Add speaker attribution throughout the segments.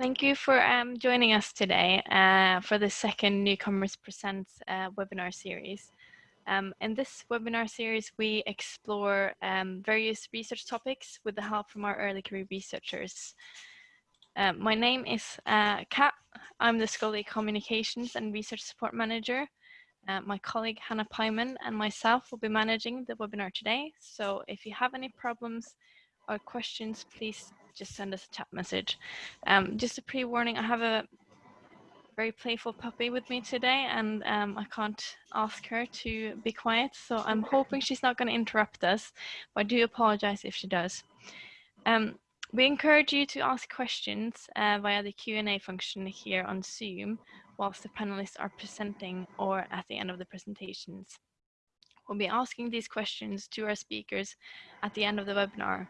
Speaker 1: Thank you for um, joining us today uh, for the second Newcomers Presents uh, webinar series. Um, in this webinar series, we explore um, various research topics with the help from our early career researchers. Uh, my name is uh, Kat. I'm the Scholarly Communications and Research Support Manager. Uh, my colleague Hannah Pyman and myself will be managing the webinar today. So if you have any problems or questions, please just send us a chat message. Um, just a pre-warning, I have a very playful puppy with me today and um, I can't ask her to be quiet. So I'm hoping she's not going to interrupt us, but I do apologize if she does. Um, we encourage you to ask questions uh, via the Q&A function here on Zoom whilst the panelists are presenting or at the end of the presentations. We'll be asking these questions to our speakers at the end of the webinar.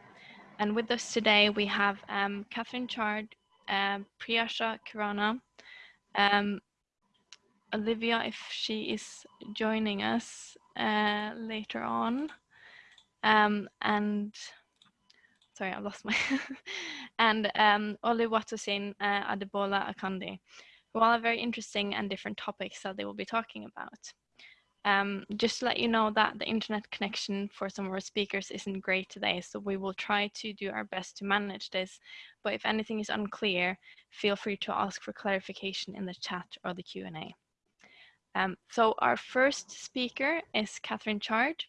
Speaker 1: And with us today, we have um, Catherine Chard, um, Priyasha Kirana, um, Olivia, if she is joining us uh, later on, um, and sorry, I lost my, and um, Oluwatosin uh, Adebola Akande, who all are very interesting and different topics that they will be talking about. Um, just to let you know that the internet connection for some of our speakers isn't great today, so we will try to do our best to manage this. But if anything is unclear, feel free to ask for clarification in the chat or the Q&A. Um, so our first speaker is Catherine Chard.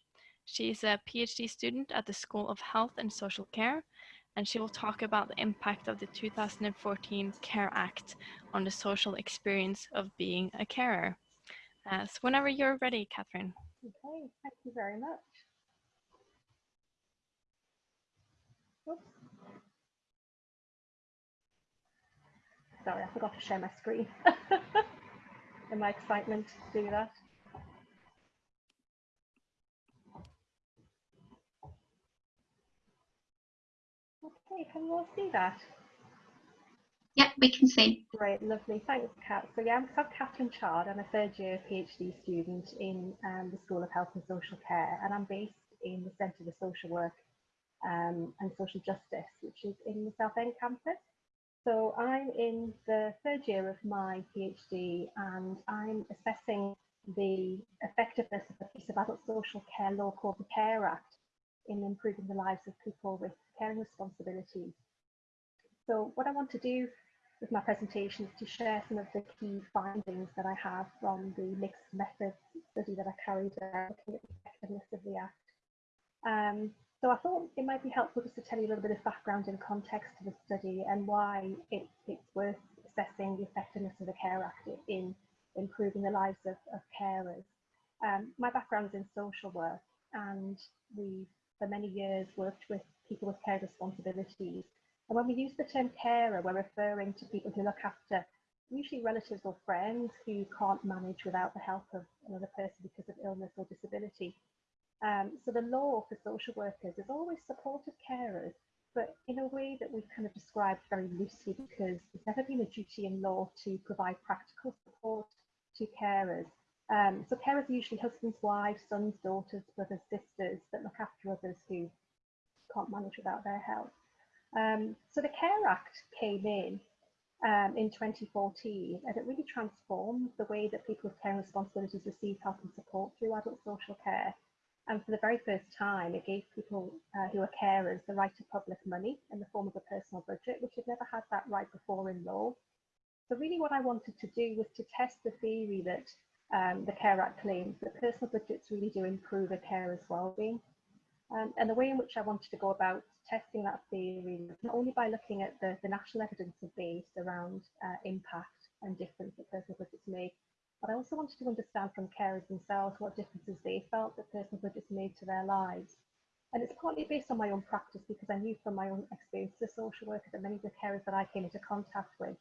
Speaker 1: She is a PhD student at the School of Health and Social Care, and she will talk about the impact of the 2014 CARE Act on the social experience of being a carer. Uh, so whenever you're ready, Catherine.
Speaker 2: Okay, thank you very much. Oops. Sorry, I forgot to share my screen. In my excitement to do that. Okay, can you all see that?
Speaker 3: Yeah, we can see.
Speaker 2: Great, lovely. Thanks, Kat. So yeah, I'm Catherine Chard. I'm a third year PhD student in um, the School of Health and Social Care, and I'm based in the Centre for Social Work um, and Social Justice, which is in the Southend campus. So I'm in the third year of my PhD, and I'm assessing the effectiveness of the piece of adult social care law called the CARE Act in improving the lives of people with caring responsibilities. So what I want to do with my presentation is to share some of the key findings that I have from the mixed methods study that I carried out looking at the effectiveness of the Act. Um, so I thought it might be helpful just to tell you a little bit of background and context to the study and why it, it's worth assessing the effectiveness of the CARE Act in improving the lives of, of carers. Um, my background is in social work and we for many years worked with people with care responsibilities and when we use the term carer, we're referring to people who look after usually relatives or friends who can't manage without the help of another person because of illness or disability. Um, so the law for social workers is always supportive carers, but in a way that we've kind of described very loosely because there's never been a duty in law to provide practical support to carers. Um, so carers are usually husbands, wives, sons, daughters, brothers, sisters that look after others who can't manage without their help. Um, so the CARE Act came in um, in 2014 and it really transformed the way that people with care responsibilities receive help and support through adult social care. And for the very first time, it gave people uh, who are carers the right to public money in the form of a personal budget, which had never had that right before in law. So really what I wanted to do was to test the theory that um, the CARE Act claims that personal budgets really do improve a carer's well-being. Um, and the way in which I wanted to go about testing that theory not only by looking at the, the national evidence base around uh, impact and difference that personal budgets make, but I also wanted to understand from carers themselves what differences they felt that personal budgets made to their lives. And it's partly based on my own practice because I knew from my own experience as a social worker that many of the carers that I came into contact with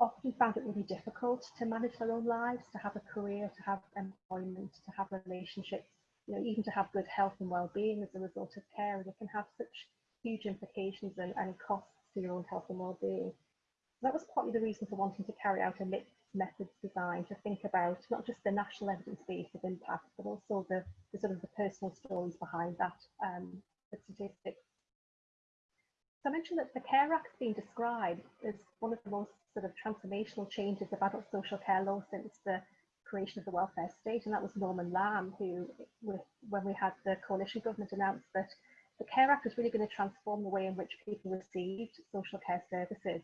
Speaker 2: often found it really difficult to manage their own lives, to have a career, to have employment, to have relationships you know, even to have good health and well-being as a result of care, it can have such huge implications and, and costs to your own health and well-being. That was partly the reason for wanting to carry out a mixed methods design to think about not just the national evidence base of impact, but also the, the sort of the personal stories behind that um, the statistics. So I mentioned that the Care Act has been described as one of the most sort of transformational changes of adult social care law since the creation of the welfare state, and that was Norman Lamb who, with, when we had the coalition government, announced that the Care Act is really going to transform the way in which people received social care services,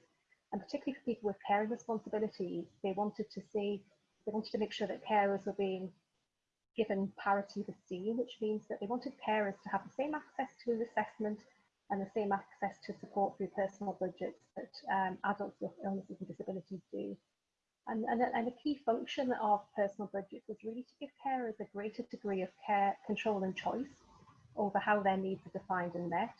Speaker 2: and particularly for people with caring responsibilities, they wanted to see, they wanted to make sure that carers were being given parity of esteem, which means that they wanted carers to have the same access to assessment and the same access to support through personal budgets that um, adults with illnesses and disabilities do. And, and, and, a key function of personal budgets was really to give carers a greater degree of care, control and choice over how their needs are defined and met.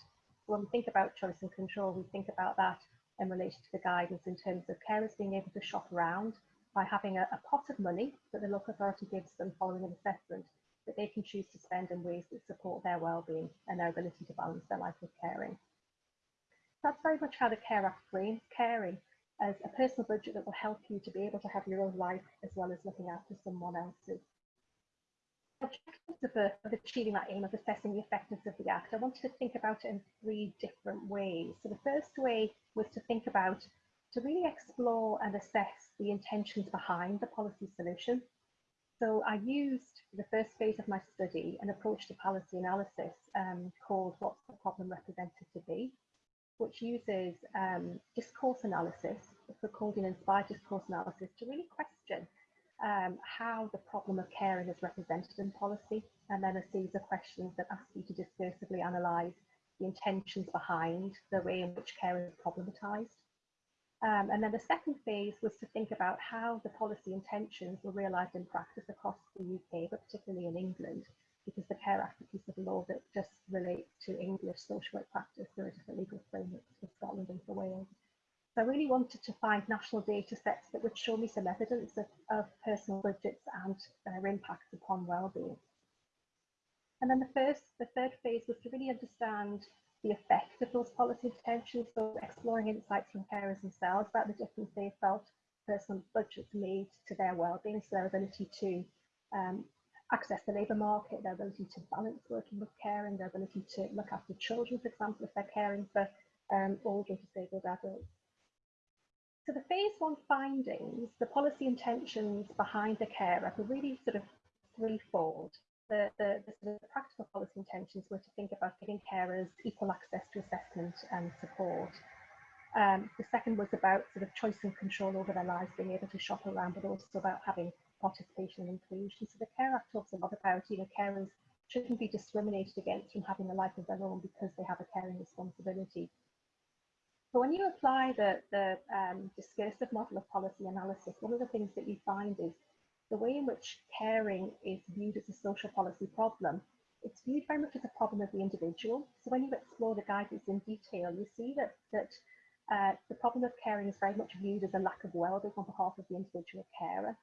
Speaker 2: When we think about choice and control, we think about that in relation to the guidance in terms of carers being able to shop around by having a, a pot of money that the local authority gives them following an assessment that they can choose to spend in ways that support their well-being and their ability to balance their life with caring. That's very much how the Care Act frames caring as a personal budget that will help you to be able to have your own life as well as looking after someone else's. Objectives of, of achieving that aim of assessing the effectiveness of the Act, I wanted to think about it in three different ways. So the first way was to think about, to really explore and assess the intentions behind the policy solution. So I used the first phase of my study an approach to policy analysis um, called What's the Problem Represented to Be, which uses um, discourse analysis, it's called an inspired discourse analysis, to really question um, how the problem of caring is represented in policy, and then a series of questions that ask you to discursively analyse the intentions behind the way in which care is problematized. Um, and then the second phase was to think about how the policy intentions were realised in practice across the UK, but particularly in England, because the Care Act is a piece of law that just relates to English social work practice. There are different legal frameworks for Scotland and for Wales. So I really wanted to find national data sets that would show me some evidence of, of personal budgets and their impacts upon wellbeing. And then the first, the third phase was to really understand the effect of those policy intentions, so exploring insights from carers themselves about the difference they felt personal budgets made to their well-being, so their ability to um, access the labour market, their ability to balance working with caring, their ability to look after children, for example, if they're caring for um, older disabled adults. So the phase one findings, the policy intentions behind the care are really sort of threefold the, the, the, sort of practical policy intentions were to think about giving carers equal access to assessment and support. Um, the second was about sort of choice and control over their lives, being able to shop around, but also about having participation and inclusion. So the Care Act talks a lot about, you know, carers shouldn't be discriminated against from having a life of their own because they have a caring responsibility. So when you apply the, the um, discursive model of policy analysis, one of the things that you find is the way in which caring is viewed as a social policy problem, it's viewed very much as a problem of the individual. So when you explore the guidance in detail, you see that, that uh, the problem of caring is very much viewed as a lack of well-being on behalf of the individual carer.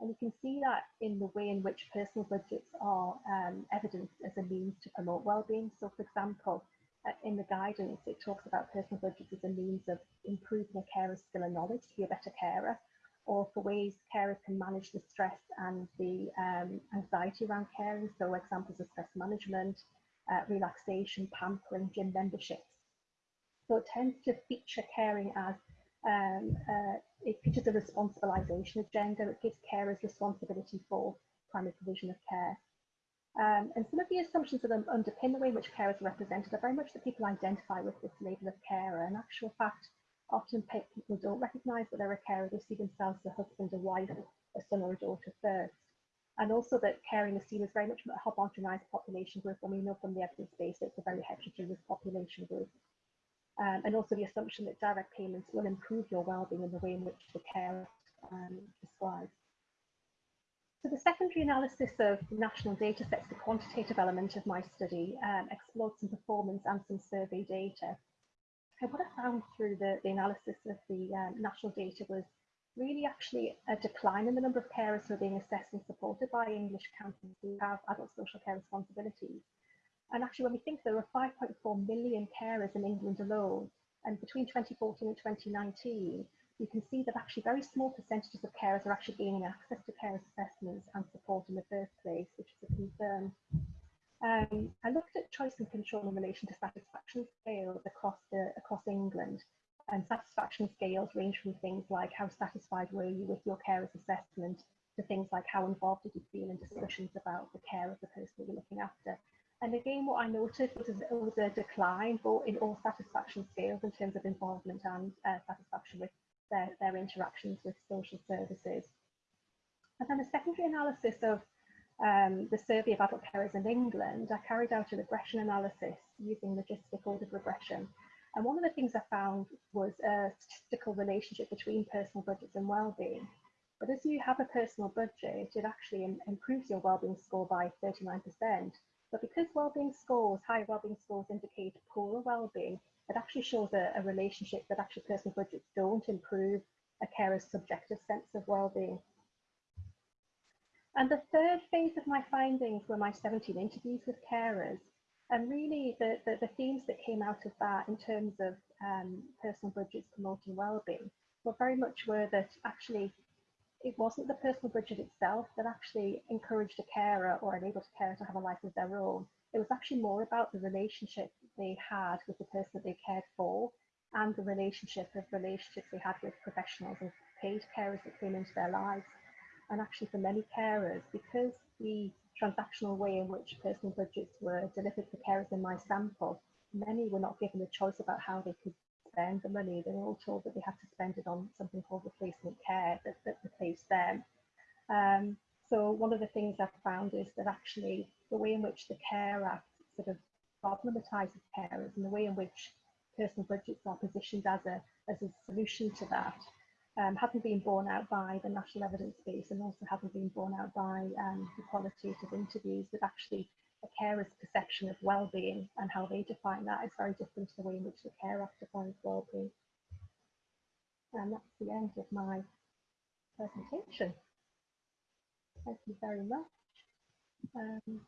Speaker 2: And you can see that in the way in which personal budgets are um, evidenced as a means to promote well-being. So for example, in the guidance, it talks about personal budgets as a means of improving a carer's skill and knowledge to be a better carer or for ways carers can manage the stress and the um, anxiety around caring. So examples of stress management, uh, relaxation, pampering, gym memberships. So it tends to feature caring as um, uh, it features a responsibilisation agenda. It gives carers responsibility for primary provision of care. Um, and some of the assumptions that underpin the way in which carers are represented are very much that people identify with this label of carer. In actual fact, Often people don't recognise that they're a carer, they see themselves as a husband, a wife, a son or a daughter first. And also that caring is seen as very much a homogenised population group, and we know from the evidence base that it's a very heterogeneous population group. Um, and also the assumption that direct payments will improve your well-being in the way in which the care um, describes. So the secondary analysis of national data sets, the quantitative element of my study, um, explored some performance and some survey data And what I found through the, the analysis of the um, national data was really actually a decline in the number of carers who are being assessed and supported by English counties who have adult social care responsibilities. And actually, when we think there were 5.4 million carers in England alone, and between 2014 and 2019, you can see that actually very small percentages of carers are actually gaining access to care assessments and support in the first place, which is a concern. um, I looked at choice and control in relation to satisfaction scales across the across England. And satisfaction scales range from things like how satisfied were you with your carer's assessment to things like how involved did you feel in discussions about the care of the person you're looking after. And again, what I noted was, was a decline in all satisfaction scales in terms of involvement and uh, satisfaction with their, their interactions with social services. And then a secondary analysis of um, the survey of adult carers in England, I carried out a regression analysis using logistic ordered regression. And one of the things I found was a statistical relationship between personal budgets and well-being. But as you have a personal budget, it actually improves your well-being score by 39%. But because well-being scores, high well-being scores indicate poorer well-being, it actually shows a, a relationship that actually personal budgets don't improve a carer's subjective sense of well-being. And the third phase of my findings were my 17 interviews with carers. And really the, the, the themes that came out of that in terms of um, personal budgets promoting well-being were very much were that actually it wasn't the personal budget itself that actually encouraged a carer or enabled a carer to have a life of their own. It was actually more about the relationship they had with the person that they cared for and the relationship of relationships they had with professionals and paid carers that came into their lives and actually for many carers, because the transactional way in which personal budgets were delivered for carers in my sample, many were not given a choice about how they could spend the money. They were all told that they had to spend it on something called replacement care that, that replaced them. Um, so one of the things I've found is that actually the way in which the Care Act sort of problematizes carers and the way in which personal budgets are positioned as a, as a solution to that um, hasn't been borne out by the national evidence base and also hasn't been borne out by um, the qualitative interviews that actually a carer's perception of well-being and how they define that is very different to the way in which the Care Act defines well-being. And that's the end of my presentation. Thank you very much. Um,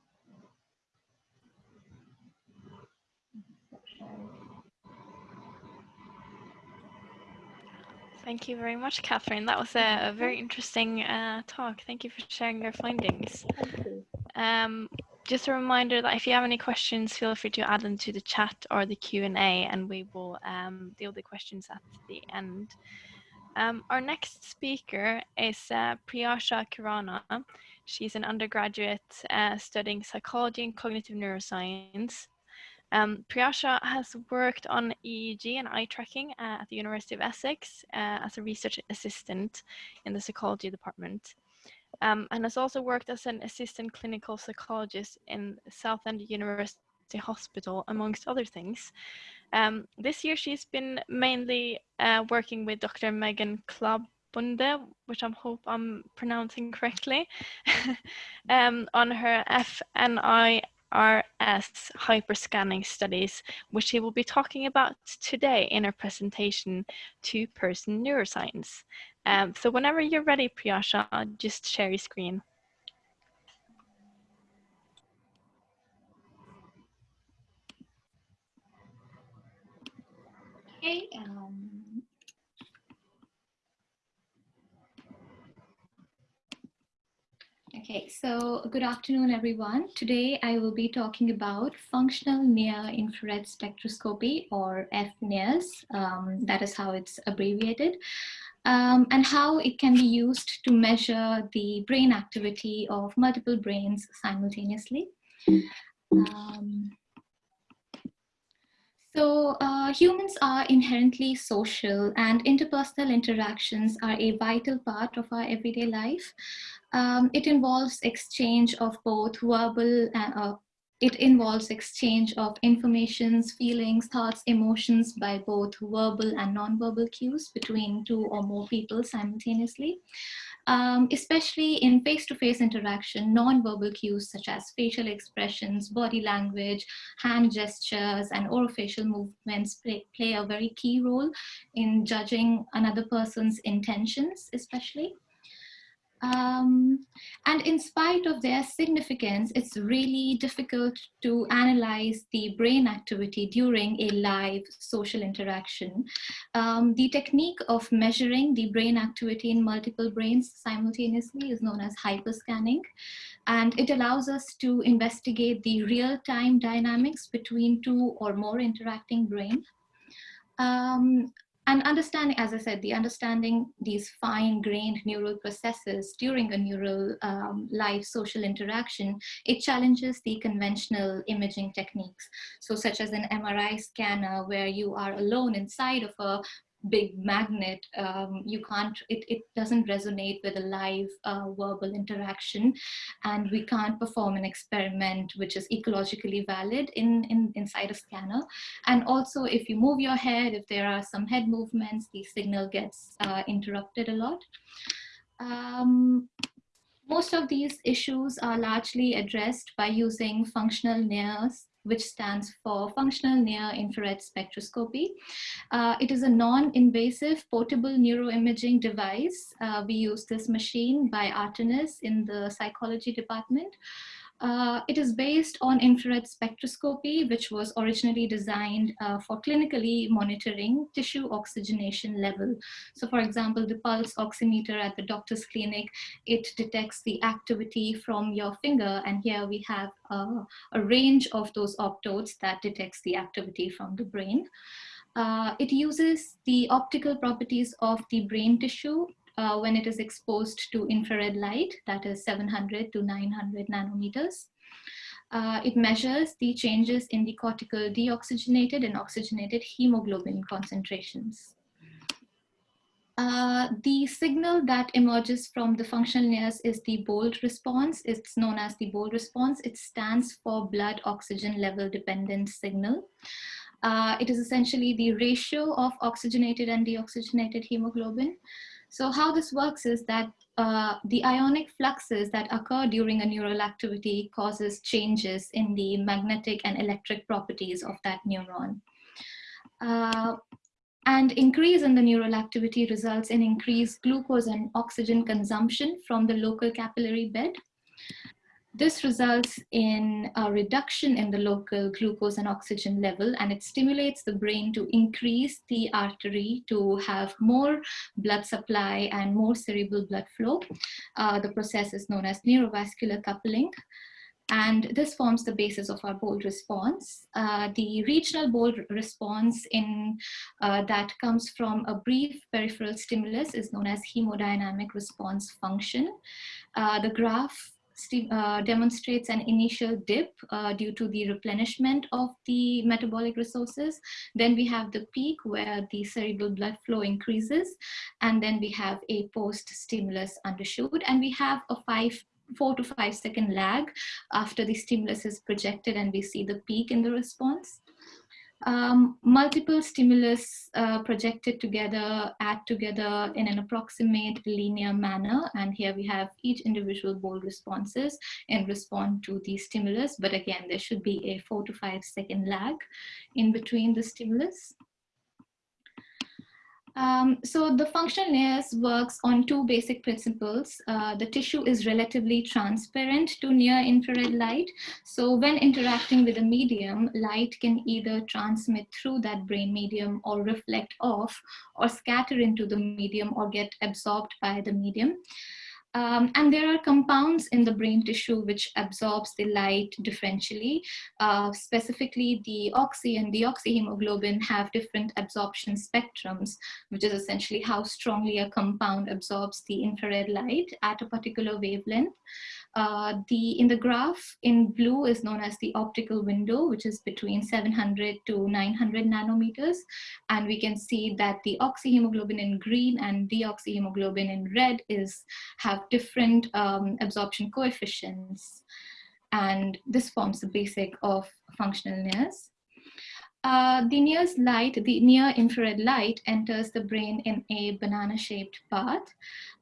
Speaker 1: Thank you very much, Catherine. That was a, a very interesting uh, talk. Thank you for sharing your findings. Um, just a reminder that if you have any questions, feel free to add them to the chat or the Q&A and we will um, deal with the questions at the end. Um, our next speaker is uh, Priyasha Kirana. She's an undergraduate uh, studying psychology and cognitive neuroscience. Um, Priyasha has worked on EEG and eye tracking uh, at the University of Essex uh, as a research assistant in the psychology department. Um, and has also worked as an assistant clinical psychologist in Southend University Hospital, amongst other things. Um, this year, she's been mainly uh, working with Dr. Megan Klabunde, which I hope I'm pronouncing correctly, um, on her FNI RS hyperscanning studies, which she will be talking about today in her presentation, Two-Person Neuroscience. Um, so whenever you're ready, Priyasha, just share your screen.
Speaker 3: Okay, um, Okay, so good afternoon, everyone. Today I will be talking about functional near infrared spectroscopy or FNIRS. Um, that is how it's abbreviated. Um, and how it can be used to measure the brain activity of multiple brains simultaneously. Um, so uh, humans are inherently social and interpersonal interactions are a vital part of our everyday life. Um, it involves exchange of both verbal and uh, it involves exchange of informations, feelings, thoughts, emotions by both verbal and non-verbal cues between two or more people simultaneously. Um, especially in face-to-face -face interaction, non-verbal cues such as facial expressions, body language, hand gestures, and orofacial movements play, play a very key role in judging another person's intentions, especially. Um, and in spite of their significance, it's really difficult to analyze the brain activity during a live social interaction. Um, the technique of measuring the brain activity in multiple brains simultaneously is known as hyperscanning. And it allows us to investigate the real-time dynamics between two or more interacting brains. Um, and understanding, as I said, the understanding these fine-grained neural processes during a neural um, live social interaction, it challenges the conventional imaging techniques. So such as an MRI scanner where you are alone inside of a big magnet, um, you can't, it, it doesn't resonate with a live uh, verbal interaction. And we can't perform an experiment which is ecologically valid in, in inside a scanner. And also if you move your head, if there are some head movements, the signal gets uh, interrupted a lot. Um, most of these issues are largely addressed by using functional NIRS which stands for Functional Near Infrared Spectroscopy. Uh, it is a non-invasive portable neuroimaging device. Uh, we use this machine by Artinis in the psychology department. Uh, it is based on infrared spectroscopy, which was originally designed uh, for clinically monitoring tissue oxygenation level. So for example, the pulse oximeter at the doctor's clinic, it detects the activity from your finger. And here we have uh, a range of those optodes that detects the activity from the brain. Uh, it uses the optical properties of the brain tissue uh, when it is exposed to infrared light, that is 700 to 900 nanometers. Uh, it measures the changes in the cortical deoxygenated and oxygenated hemoglobin concentrations. Uh, the signal that emerges from the functional NIRS is the BOLD response. It's known as the BOLD response. It stands for blood oxygen level dependent signal. Uh, it is essentially the ratio of oxygenated and deoxygenated hemoglobin. So how this works is that uh, the ionic fluxes that occur during a neural activity causes changes in the magnetic and electric properties of that neuron. Uh, and increase in the neural activity results in increased glucose and oxygen consumption from the local capillary bed. This results in a reduction in the local glucose and oxygen level, and it stimulates the brain to increase the artery to have more blood supply and more cerebral blood flow. Uh, the process is known as neurovascular coupling. And this forms the basis of our bold response. Uh, the regional bold response in uh, that comes from a brief peripheral stimulus is known as hemodynamic response function. Uh, the graph uh, demonstrates an initial dip uh, due to the replenishment of the metabolic resources. Then we have the peak where the cerebral blood flow increases. And then we have a post-stimulus undershoot. And we have a five four to five second lag after the stimulus is projected and we see the peak in the response um, multiple stimulus uh, projected together, add together in an approximate linear manner. And here we have each individual bold responses in respond to the stimulus. But again, there should be a four to five second lag in between the stimulus. Um, so the functional NIRS works on two basic principles. Uh, the tissue is relatively transparent to near infrared light. So when interacting with a medium, light can either transmit through that brain medium or reflect off or scatter into the medium or get absorbed by the medium. Um, and there are compounds in the brain tissue which absorbs the light differentially. Uh, specifically, the oxy and deoxyhemoglobin have different absorption spectrums, which is essentially how strongly a compound absorbs the infrared light at a particular wavelength. Uh, the in the graph in blue is known as the optical window, which is between 700 to 900 nanometers. And we can see that the oxyhemoglobin in green and deoxyhemoglobin in red is have different um, absorption coefficients. And this forms the basic of functional NIRS. Uh, the NIRS light, the near infrared light enters the brain in a banana shaped path.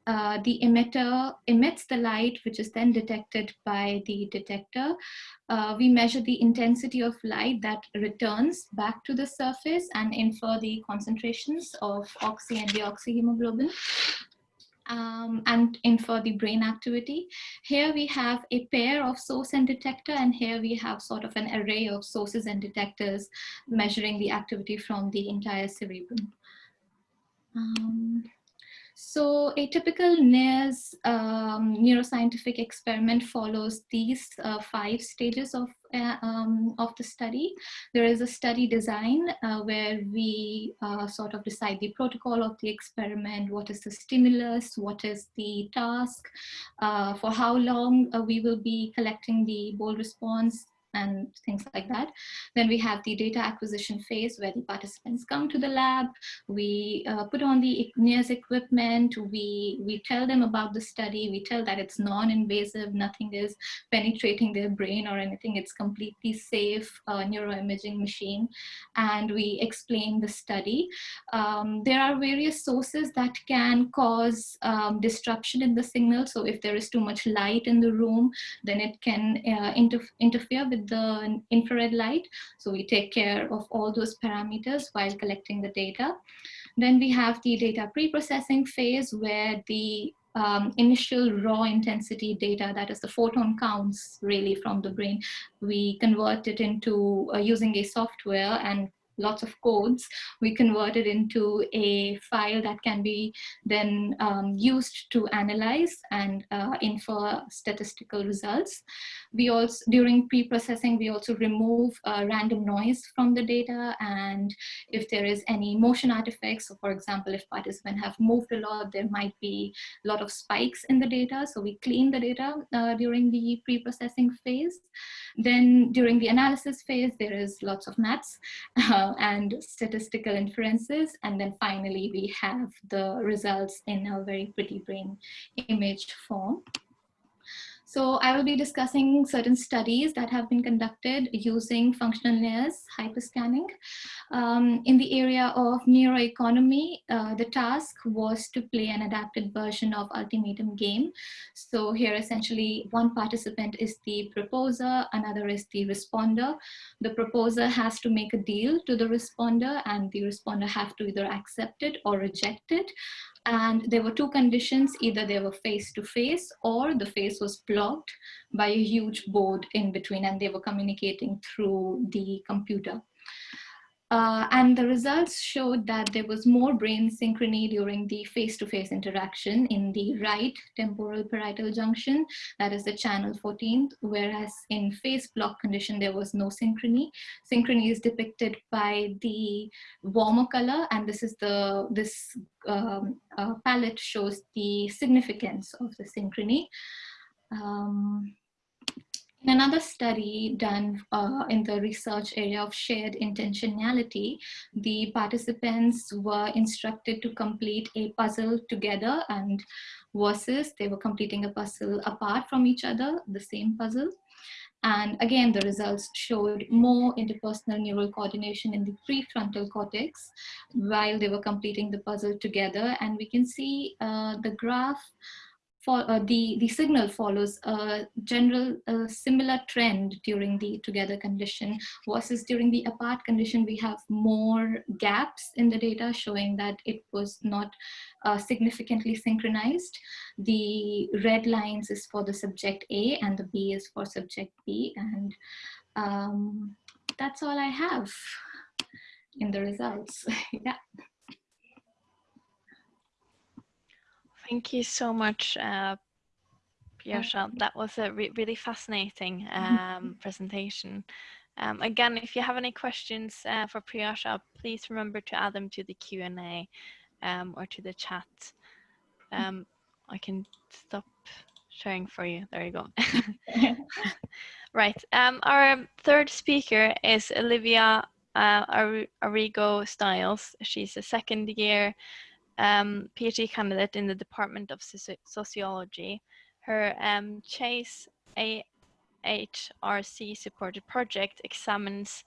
Speaker 3: Uh, the emitter emits the light, which is then detected by the detector. Uh, we measure the intensity of light that returns back to the surface and infer the concentrations of oxy and deoxyhemoglobin. um, and infer the brain activity. Here we have a pair of source and detector, and here we have sort of an array of sources and detectors measuring the activity from the entire cerebrum. Um, so a typical NIRS um, neuroscientific experiment follows these uh, five stages of, uh, um, of the study. There is a study design uh, where we uh, sort of decide the protocol of the experiment, what is the stimulus, what is the task, uh, for how long uh, we will be collecting the bold response, and things like that. Then we have the data acquisition phase where the participants come to the lab, we uh, put on the NIRS equipment, we, we tell them about the study, we tell that it's non-invasive, nothing is penetrating their brain or anything, it's completely safe uh, neuroimaging machine, and we explain the study. Um, there are various sources that can cause um, disruption in the signal, so if there is too much light in the room, then it can uh, inter interfere with the infrared light. So we take care of all those parameters while collecting the data. Then we have the data pre-processing phase where the um, initial raw intensity data, that is the photon counts really from the brain, we convert it into uh, using a software and lots of codes, we convert it into a file that can be then um, used to analyze and uh, infer statistical results. We also, during pre-processing, we also remove uh, random noise from the data and if there is any motion artifacts, so for example, if participants have moved a lot, there might be a lot of spikes in the data. So we clean the data uh, during the pre-processing phase. Then during the analysis phase, there is lots of maths. uh, and statistical inferences. And then finally, we have the results in a very pretty brain image form. So I will be discussing certain studies that have been conducted using functional NIRS hyperscanning. Um, in the area of neuroeconomy, uh, the task was to play an adapted version of Ultimatum game. So here essentially one participant is the proposer, another is the responder. The proposer has to make a deal to the responder and the responder have to either accept it or reject it and there were two conditions. Either they were face to face or the face was blocked by a huge board in between and they were communicating through the computer uh, and the results showed that there was more brain synchrony during the face-to-face -face interaction in the right temporal parietal junction, that is the channel 14th, whereas in face block condition, there was no synchrony. Synchrony is depicted by the warmer color, and this is the, this um, uh, palette shows the significance of the synchrony. Um, in another study done uh, in the research area of shared intentionality, the participants were instructed to complete a puzzle together and versus they were completing a puzzle apart from each other, the same puzzle. And again, the results showed more interpersonal neural coordination in the prefrontal cortex while they were completing the puzzle together. And we can see uh, the graph for, uh, the, the signal follows a general similar trend during the together condition versus during the apart condition, we have more gaps in the data showing that it was not uh, significantly synchronized. The red lines is for the subject A and the B is for subject B. And um, that's all I have in the results. yeah.
Speaker 1: Thank you so much, uh, That was a re really fascinating um, presentation. Um, again, if you have any questions uh, for Priyasha, please remember to add them to the Q&A um, or to the chat. Um, I can stop sharing for you. There you go. right. Um, our third speaker is Olivia uh, Arrigo Stiles. She's a second year um, PhD candidate in the Department of Sociology. Her um, Chase AHRC supported project examines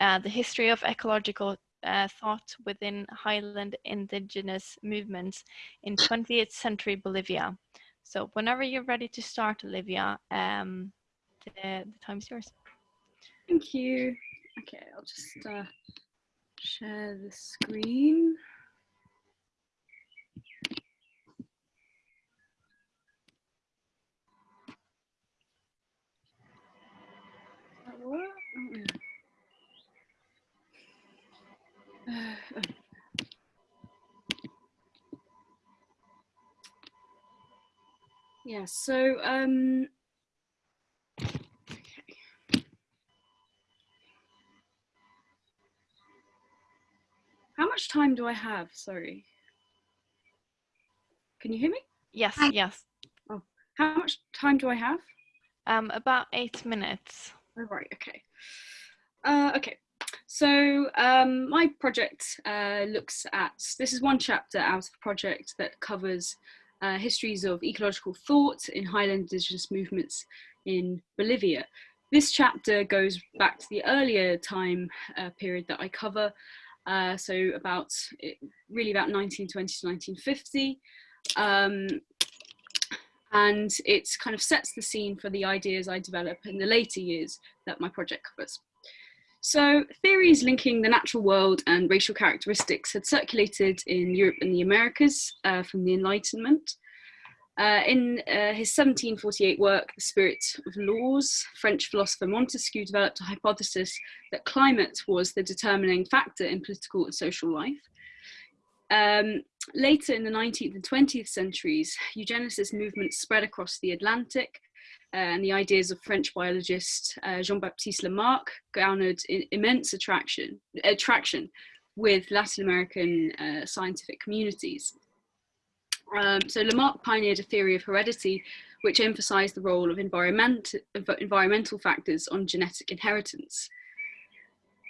Speaker 1: uh, the history of ecological uh, thought within highland indigenous movements in 20th century Bolivia. So whenever you're ready to start, Olivia, um, the, the time's yours.
Speaker 4: Thank you. Okay, I'll just uh, share the screen. yeah, so um, okay. how much time do I have? Sorry. Can you hear me?
Speaker 1: Yes, yes.
Speaker 4: Oh, how much time do I have?
Speaker 1: Um, about eight minutes.
Speaker 4: Oh, right, okay. Uh, okay, so um, my project uh, looks at, this is one chapter out of a project that covers uh, histories of ecological thought in highland indigenous movements in Bolivia. This chapter goes back to the earlier time uh, period that I cover, uh, so about really about 1920 to 1950. Um, and it kind of sets the scene for the ideas I develop in the later years that my project covers. So theories linking the natural world and racial characteristics had circulated in Europe and the Americas uh, from the Enlightenment. Uh, in uh, his 1748 work, The Spirit of Laws, French philosopher Montesquieu developed a hypothesis that climate was the determining factor in political and social life. Um, later in the 19th and 20th centuries, eugenicist movements spread across the Atlantic, uh, and the ideas of French biologist uh, Jean-Baptiste Lamarck garnered immense attraction, attraction with Latin American uh, scientific communities. Um, so Lamarck pioneered a theory of heredity which emphasized the role of environment, environmental factors on genetic inheritance.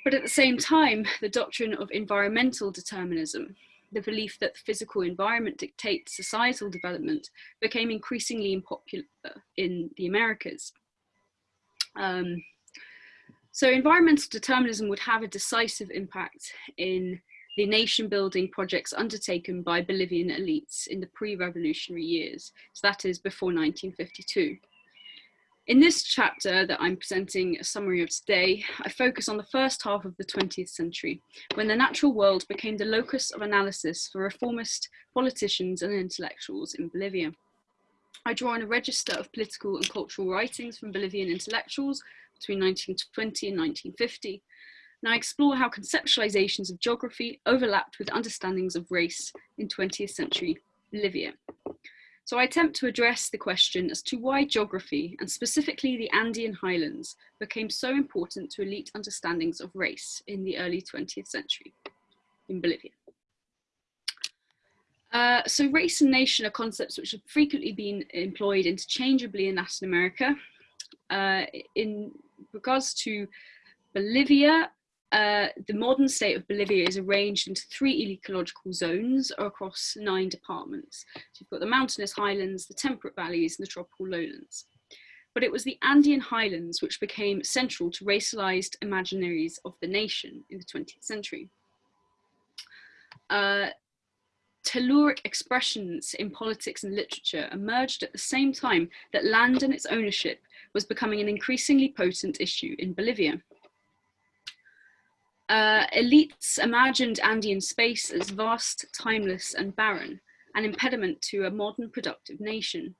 Speaker 4: But at the same time, the doctrine of environmental determinism, the belief that the physical environment dictates societal development, became increasingly unpopular in the Americas. Um, so environmental determinism would have a decisive impact in the nation building projects undertaken by Bolivian elites in the pre-revolutionary years, so that is before 1952. In this chapter that I'm presenting a summary of today, I focus on the first half of the 20th century, when the natural world became the locus of analysis for reformist politicians and intellectuals in Bolivia. I draw on a register of political and cultural writings from Bolivian intellectuals between 1920 and 1950, and I explore how conceptualizations of geography overlapped with understandings of race in 20th century Bolivia. So I attempt to address the question as to why geography, and specifically the Andean highlands, became so important to elite understandings of race in the early 20th century in Bolivia. Uh, so race and nation are concepts which have frequently been employed interchangeably in Latin America. Uh, in regards to Bolivia, uh, the modern state of Bolivia is arranged into three ecological zones across nine departments. So you've got the mountainous highlands, the temperate valleys, and the tropical lowlands. But it was the Andean highlands which became central to racialized imaginaries of the nation in the 20th century. Uh, telluric expressions in politics and literature emerged at the same time that land and its ownership was becoming an increasingly potent issue in Bolivia. Uh, elites imagined Andean space as vast, timeless and barren, an impediment to a modern productive nation.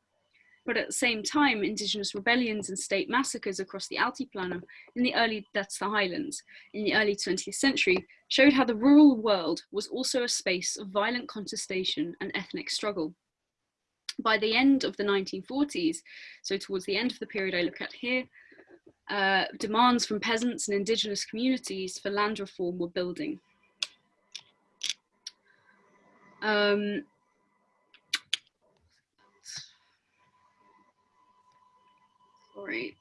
Speaker 4: But at the same time, indigenous rebellions and state massacres across the Altiplano in the early, that's the highlands, in the early 20th century showed how the rural world was also a space of violent contestation and ethnic struggle. By the end of the 1940s, so towards the end of the period I look at here, uh, demands from peasants and indigenous communities for land reform were building. Um, sorry,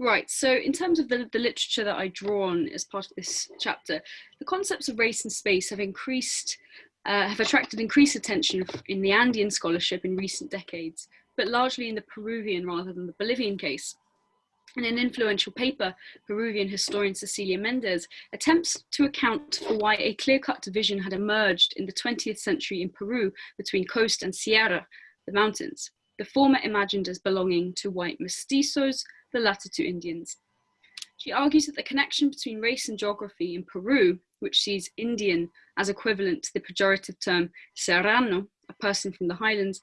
Speaker 4: Right, so in terms of the, the literature that I draw on as part of this chapter, the concepts of race and space have increased, uh, have attracted increased attention in the Andean scholarship in recent decades, but largely in the Peruvian rather than the Bolivian case. In an influential paper, Peruvian historian Cecilia Mendez attempts to account for why a clear-cut division had emerged in the 20th century in Peru between coast and Sierra, the mountains, the former imagined as belonging to white mestizos, the latter to Indians. She argues that the connection between race and geography in Peru, which sees Indian as equivalent to the pejorative term serrano, a person from the highlands,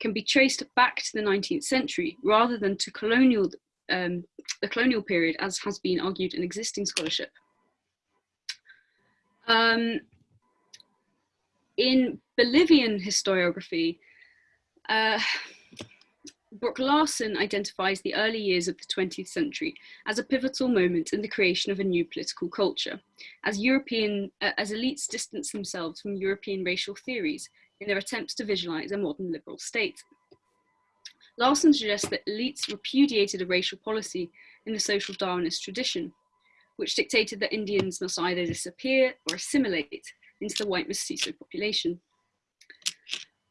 Speaker 4: can be traced back to the 19th century rather than to colonial um, the colonial period, as has been argued in existing scholarship. Um, in Bolivian historiography, Uh, Larson identifies the early years of the 20th century as a pivotal moment in the creation of a new political culture, as European, uh, as elites distance themselves from European racial theories in their attempts to visualize a modern liberal state. Larson suggests that elites repudiated a racial policy in the social Darwinist tradition, which dictated that Indians must either disappear or assimilate into the white mestizo population.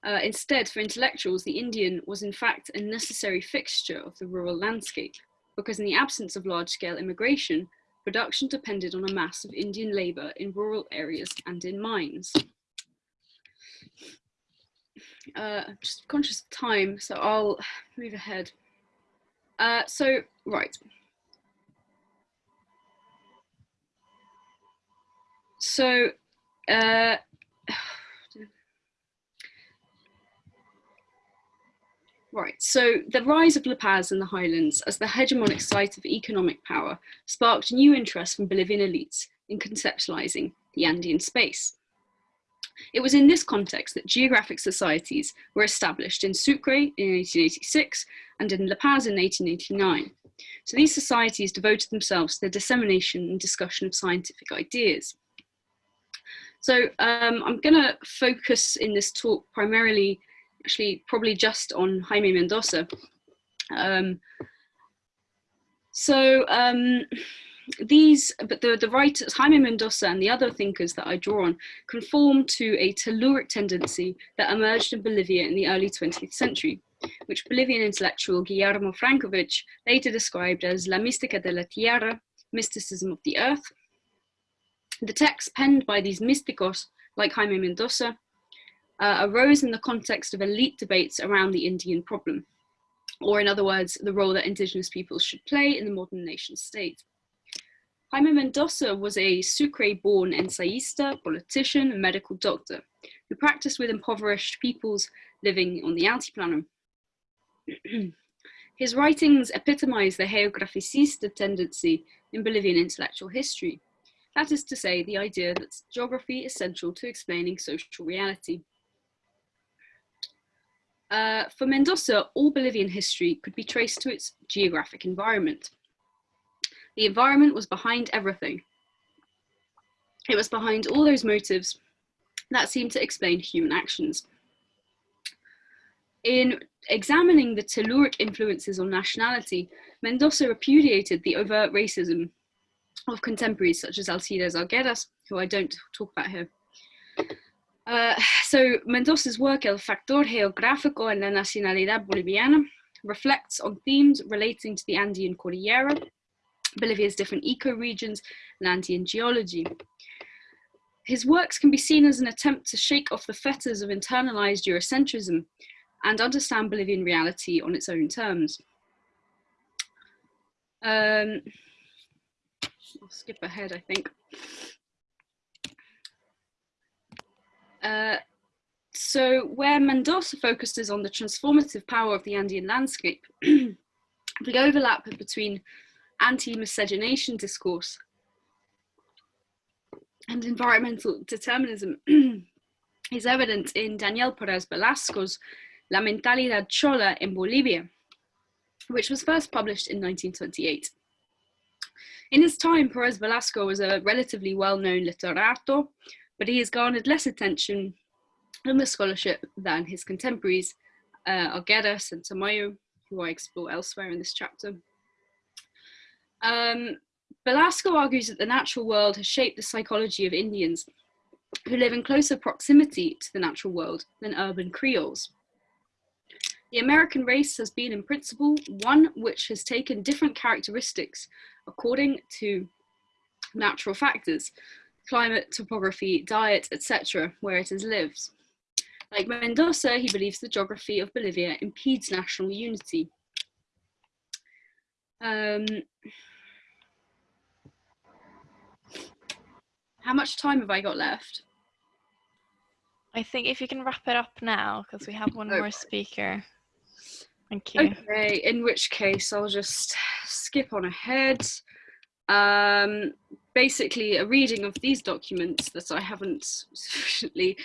Speaker 4: Uh, instead, for intellectuals, the Indian was in fact a necessary fixture of the rural landscape, because in the absence of large-scale immigration, production depended on a mass of Indian labour in rural areas and in mines. Uh, just conscious of time, so I'll move ahead. Uh, so, right. So, uh, Right, so the rise of La Paz in the highlands as the hegemonic site of economic power sparked new interest from Bolivian elites in conceptualizing the Andean space. It was in this context that geographic societies were established in Sucre in 1886 and in La Paz in 1889. So these societies devoted themselves to the dissemination and discussion of scientific ideas. So um, I'm going to focus in this talk primarily actually probably just on Jaime Mendoza. Um, so um, these, but the, the writers, Jaime Mendoza and the other thinkers that I draw on conform to a telluric tendency that emerged in Bolivia in the early 20th century, which Bolivian intellectual Guillermo Francovich later described as La Mística de la Tierra, mysticism of the earth. The texts penned by these mysticos, like Jaime Mendoza, uh, arose in the context of elite debates around the Indian problem, or in other words, the role that indigenous peoples should play in the modern nation state. Jaime Mendoza was a Sucre-born ensayista, politician, and medical doctor who practiced with impoverished peoples living on the Altiplano. His writings epitomize the geograficista tendency in Bolivian intellectual history. That is to say, the idea that geography is central to explaining social reality. Uh, for Mendoza, all Bolivian history could be traced to its geographic environment. The environment was behind everything. It was behind all those motives that seemed to explain human actions. In examining the telluric influences on nationality, Mendoza repudiated the overt racism of contemporaries such as Alcides Arguedas, who I don't talk about here. Uh, so Mendoza's work, El Factor Geográfico en la Nacionalidad Boliviana, reflects on themes relating to the Andean Cordillera, Bolivia's different ecoregions, and Andean geology. His works can be seen as an attempt to shake off the fetters of internalized Eurocentrism and understand Bolivian reality on its own terms. Um, I'll skip ahead, I think. Uh, so where Mendoza focuses on the transformative power of the Andean landscape, the overlap between anti-miscegenation discourse and environmental determinism is evident in Daniel Perez Velasco's La Mentalidad Chola in Bolivia, which was first published in 1928. In his time, Perez Velasco was a relatively well-known literato but he has garnered less attention in the scholarship than his contemporaries, uh, Arguedas and Tamayo, who I explore elsewhere in this chapter. Um, Velasco argues that the natural world has shaped the psychology of Indians who live in closer proximity to the natural world than urban Creoles. The American race has been in principle one which has taken different characteristics according to natural factors, climate, topography, diet, etc., where it has lived. Like Mendoza, he believes the geography of Bolivia impedes national unity. Um, how much time have I got left?
Speaker 1: I think if you can wrap it up now, because we have one
Speaker 4: Oh.
Speaker 1: more speaker. Thank you.
Speaker 4: Okay, in which case I'll just skip on ahead. Um, basically, a reading of these documents that I haven't sufficiently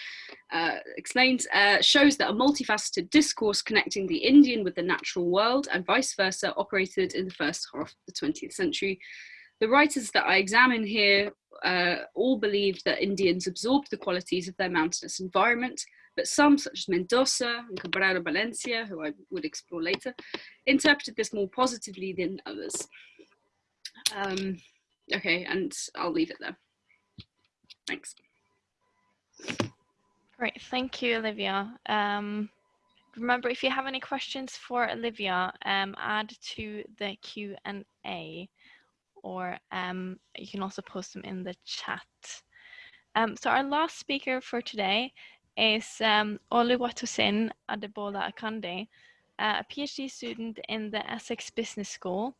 Speaker 4: uh, explained uh, shows that a multifaceted discourse connecting the Indian with the natural world and vice versa operated in the first half of the 20th century. The writers that I examine here uh, all believed that Indians absorbed the qualities of their mountainous environment, but some, such as Mendoza and Cabrera Valencia, who I would explore later, interpreted this more positively than others. Um, okay, and I'll leave it there. Thanks.
Speaker 1: Great, thank you, Olivia. Um, remember, if you have any questions for Olivia, um, add to the Q&A or um, you can also post them in the chat. Um, so our last speaker for today is um, Oluwatosin Adebola Akande, a PhD student in the Essex Business School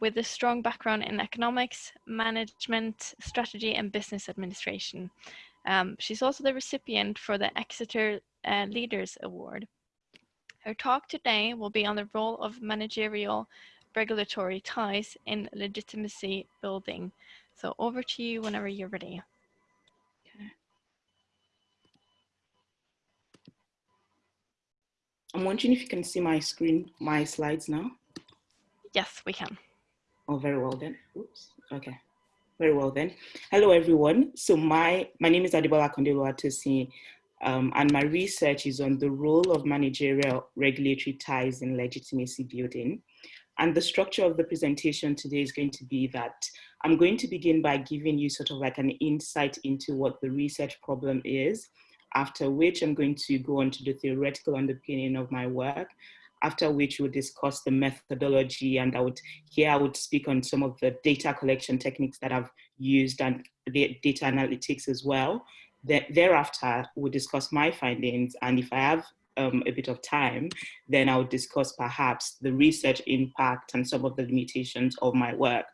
Speaker 1: with a strong background in economics, management, strategy, and business administration. Um, she's also the recipient for the Exeter uh, Leaders Award. Her talk today will be on the role of managerial regulatory ties in legitimacy building. So over to you whenever you're ready.
Speaker 5: I'm wondering if you can see my screen, my slides now.
Speaker 1: Yes, we can.
Speaker 5: Oh, very well then. Oops. Okay. Very well then. Hello, everyone. So my, my name is Adebola Kondelo Atosi, um, and my research is on the role of managerial regulatory ties in legitimacy building. And the structure of the presentation today is going to be that I'm going to begin by giving you sort of like an insight into what the research problem is, after which I'm going to go on to the theoretical underpinning of my work, after which we'll discuss the methodology and I would here I would speak on some of the data collection techniques that I've used and the data analytics as well. thereafter, we'll discuss my findings and if I have um, a bit of time, then I'll discuss perhaps the research impact and some of the limitations of my work.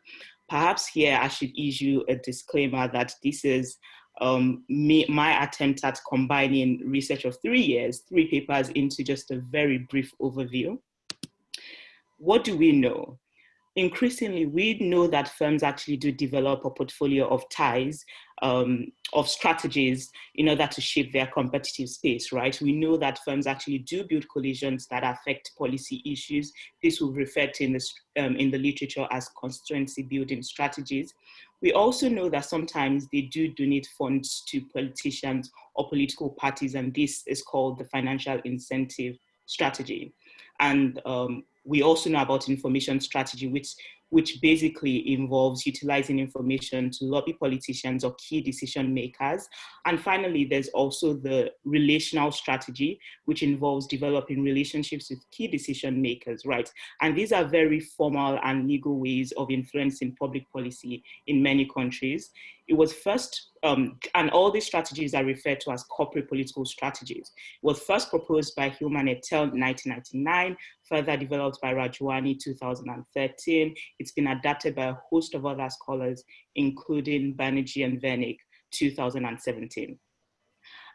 Speaker 5: Perhaps here I should issue a disclaimer that this is um, me, my attempt at combining research of three years, three papers into just a very brief overview. What do we know? Increasingly, we know that firms actually do develop a portfolio of ties, um, of strategies in order to shape their competitive space, right? We know that firms actually do build coalitions that affect policy issues. This will refer to in the, um, in the literature as constituency building strategies. We also know that sometimes they do donate funds to politicians or political parties, and this is called the financial incentive strategy. And um, we also know about information strategy, which which basically involves utilizing information to lobby politicians or key decision makers. And finally, there's also the relational strategy, which involves developing relationships with key decision makers, right? And these are very formal and legal ways of influencing public policy in many countries. It was first, um, and all these strategies are referred to as corporate political strategies. Was first proposed by Hillman et al. 1999, further developed by Rajwani 2013. It's been adapted by a host of other scholars, including Banerjee and Vernick 2017.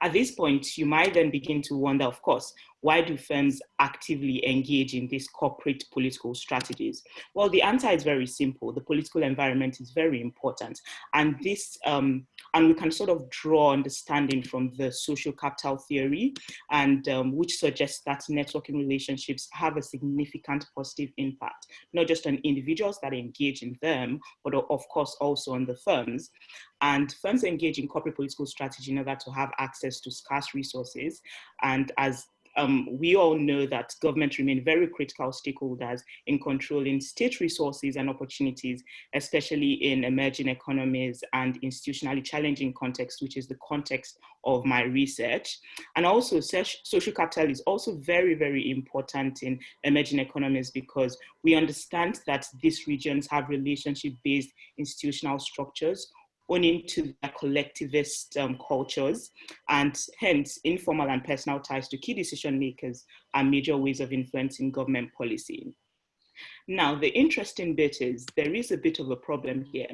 Speaker 5: At this point, you might then begin to wonder, of course, why do firms actively engage in these corporate political strategies? Well, the answer is very simple. The political environment is very important. And this, um, and we can sort of draw understanding from the social capital theory, and um, which suggests that networking relationships have a significant positive impact, not just on individuals that engage in them, but of course also on the firms. And firms engage in corporate political strategy in order to have access to scarce resources. And as um, we all know that government remain very critical stakeholders in controlling state resources and opportunities, especially in emerging economies and institutionally challenging contexts, which is the context of my research. And also social capital is also very, very important in emerging economies because we understand that these regions have relationship-based institutional structures owning to their collectivist um, cultures and hence informal and personal ties to key decision makers are major ways of influencing government policy. Now, the interesting bit is there is a bit of a problem here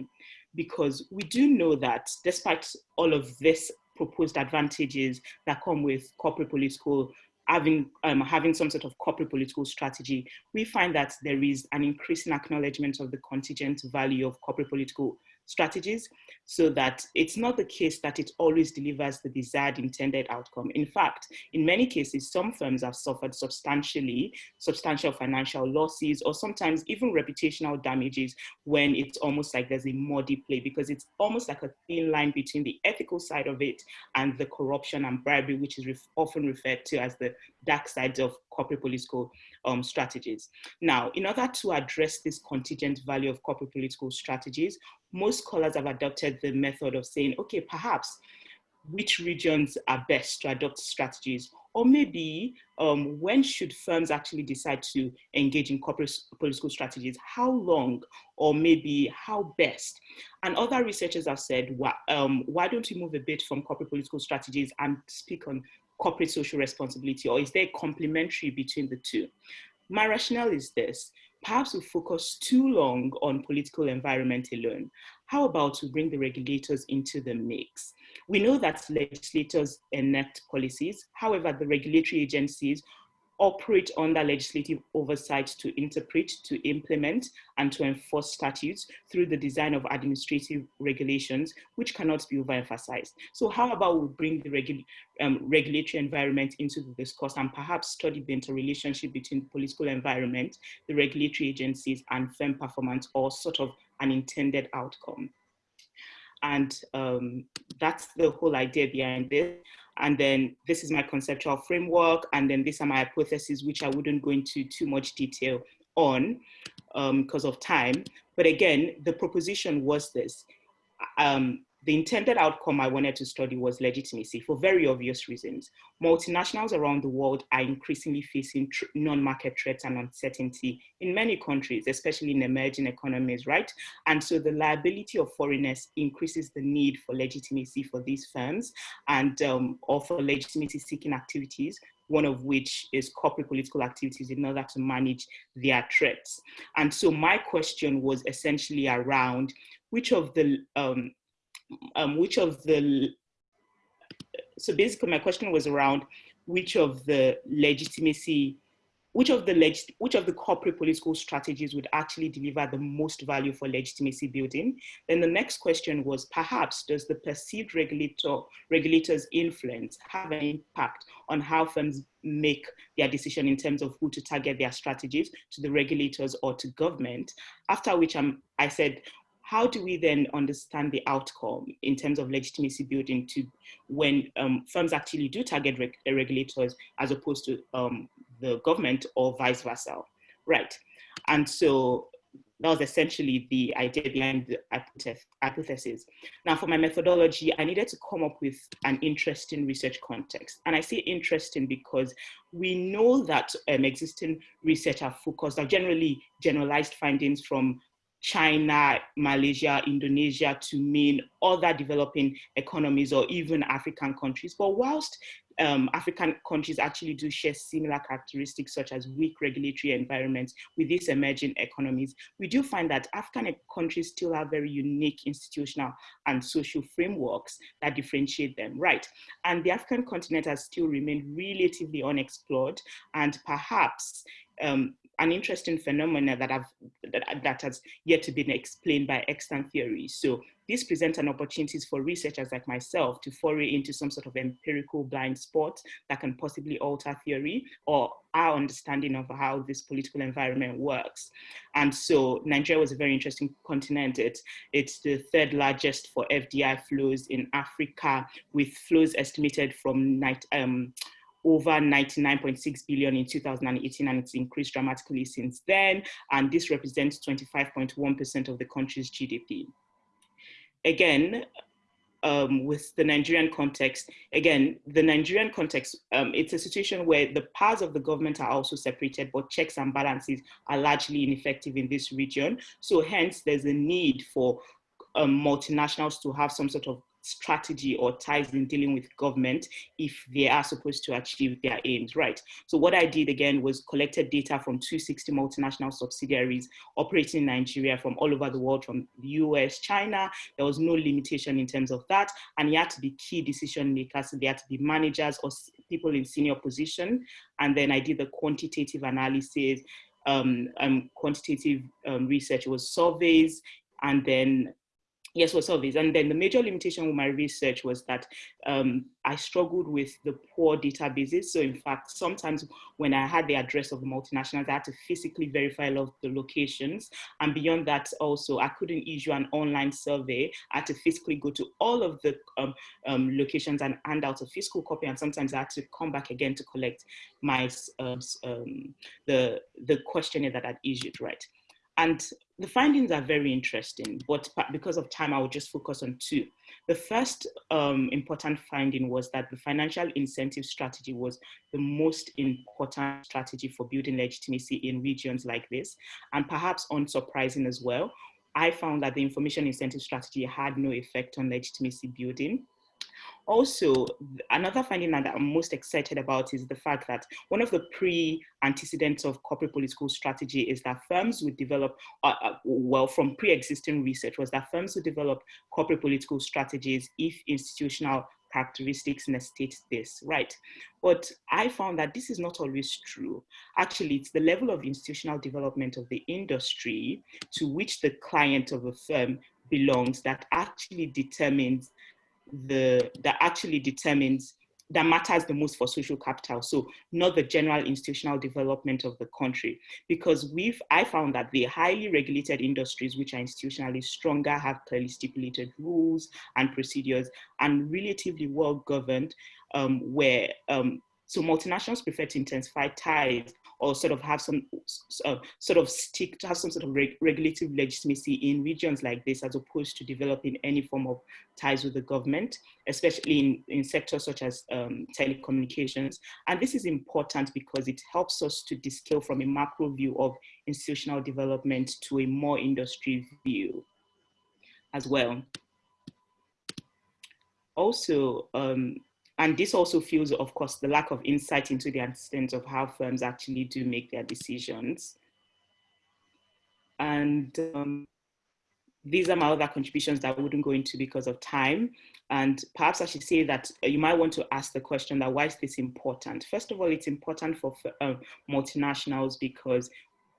Speaker 5: because we do know that despite all of this proposed advantages that come with corporate political having, um, having some sort of corporate political strategy, we find that there is an increasing acknowledgement of the contingent value of corporate political strategies so that it's not the case that it always delivers the desired intended outcome. In fact, in many cases, some firms have suffered substantially, substantial financial losses, or sometimes even reputational damages when it's almost like there's a muddy play because it's almost like a thin line between the ethical side of it and the corruption and bribery, which is ref often referred to as the dark sides of corporate political um, strategies. Now, in order to address this contingent value of corporate political strategies, most scholars have adopted the method of saying, okay, perhaps which regions are best to adopt strategies or maybe um, when should firms actually decide to engage in corporate political strategies? How long or maybe how best? And other researchers have said, why, um, why don't we move a bit from corporate political strategies and speak on corporate social responsibility or is there complementary between the two? My rationale is this, perhaps we focus too long on political environment alone. How about we bring the regulators into the mix? We know that legislators enact policies. However, the regulatory agencies operate under legislative oversight to interpret, to implement, and to enforce statutes through the design of administrative regulations, which cannot be overemphasized. So how about we bring the regu um, regulatory environment into the discourse and perhaps study the interrelationship between political environment, the regulatory agencies, and firm performance, or sort of an intended outcome. And um, that's the whole idea behind this. And then this is my conceptual framework. And then these are my hypotheses, which I wouldn't go into too much detail on because um, of time. But again, the proposition was this. Um, the intended outcome I wanted to study was legitimacy for very obvious reasons. Multinationals around the world are increasingly facing non-market threats and uncertainty in many countries, especially in emerging economies, right? And so the liability of foreigners increases the need for legitimacy for these firms and um, or for legitimacy seeking activities one of which is corporate political activities in order to manage their threats. And so my question was essentially around which of the um, um, which of the, so basically my question was around which of the legitimacy, which of the leg, which of the corporate political strategies would actually deliver the most value for legitimacy building? Then the next question was perhaps does the perceived regulator regulator's influence have an impact on how firms make their decision in terms of who to target their strategies to the regulators or to government? After which I'm, I said, how do we then understand the outcome in terms of legitimacy building to when um, firms actually do target reg regulators as opposed to um, the government or vice versa, right? And so that was essentially the idea behind the hypothesis. Now for my methodology, I needed to come up with an interesting research context. And I say interesting because we know that um, existing research are focused on generally generalized findings from China, Malaysia, Indonesia to mean other developing economies or even African countries. But whilst um, African countries actually do share similar characteristics such as weak regulatory environments with these emerging economies, we do find that African countries still have very unique institutional and social frameworks that differentiate them, right? And the African continent has still remained relatively unexplored and perhaps um, an interesting phenomena that, have, that, that has yet to be explained by extant theories. So this presents an opportunities for researchers like myself to foray into some sort of empirical blind spot that can possibly alter theory or our understanding of how this political environment works. And so Nigeria was a very interesting continent. It's, it's the third largest for FDI flows in Africa with flows estimated from night, um, over 99.6 billion in 2018 and it's increased dramatically since then. And this represents 25.1% of the country's GDP. Again, um, with the Nigerian context, again, the Nigerian context, um, it's a situation where the powers of the government are also separated, but checks and balances are largely ineffective in this region. So hence there's a need for um, multinationals to have some sort of strategy or ties in dealing with government if they are supposed to achieve their aims, right? So what I did again was collected data from 260 multinational subsidiaries operating in Nigeria from all over the world, from the US, China. There was no limitation in terms of that. And you had to be key decision makers. They had to be managers or people in senior position. And then I did the quantitative analysis, um, um, quantitative um, research was surveys, and then yes, was surveys. And then the major limitation with my research was that um, I struggled with the poor databases. So in fact, sometimes when I had the address of the multinationals, I had to physically verify a lot of the locations. And beyond that also, I couldn't issue an online survey. I had to physically go to all of the um, um, locations and hand out a physical copy. And sometimes I had to come back again to collect my, um, um, the, the questionnaire that I'd issued, right? And the findings are very interesting, but because of time, I will just focus on two. The first um, important finding was that the financial incentive strategy was the most important strategy for building legitimacy in regions like this, and perhaps unsurprising as well. I found that the information incentive strategy had no effect on legitimacy building. Also, another finding that I'm most excited about is the fact that one of the pre-antecedents of corporate political strategy is that firms would develop, uh, uh, well, from pre-existing research was that firms would develop corporate political strategies if institutional characteristics necessitate this, right? But I found that this is not always true. Actually, it's the level of institutional development of the industry to which the client of a firm belongs that actually determines the that actually determines that matters the most for social capital. So not the general institutional development of the country. Because we've, I found that the highly regulated industries, which are institutionally stronger, have clearly stipulated rules and procedures and relatively well governed, um, where um, so multinationals prefer to intensify ties or sort of have some uh, sort of stick to have some sort of reg regulative legitimacy in regions like this as opposed to developing any form of ties with the government, especially in, in sectors such as um, telecommunications. And this is important because it helps us to descale from a macro view of institutional development to a more industry view as well. Also, um, and this also fuels, of course, the lack of insight into the extent of how firms actually do make their decisions. And um, these are my other contributions that I wouldn't go into because of time. And perhaps I should say that you might want to ask the question that why is this important? First of all, it's important for uh, multinationals because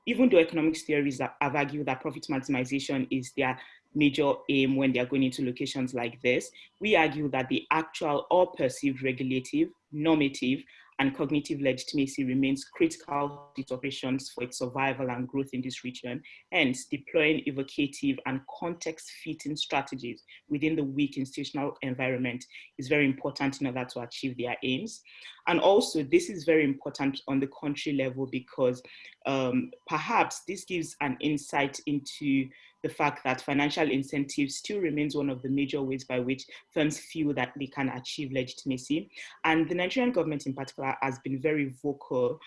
Speaker 5: even though economics theories have argued that profit maximization is their major aim when they are going into locations like this, we argue that the actual or perceived regulative, normative, and cognitive legitimacy remains critical to operations for its survival and growth in this region. Hence, deploying evocative and context-fitting strategies within the weak institutional environment is very important in order to achieve their aims. And also, this is very important on the country level because um, perhaps this gives an insight into the fact that financial incentives still remains one of the major ways by which firms feel that they can achieve legitimacy. And the Nigerian government in particular has been very vocal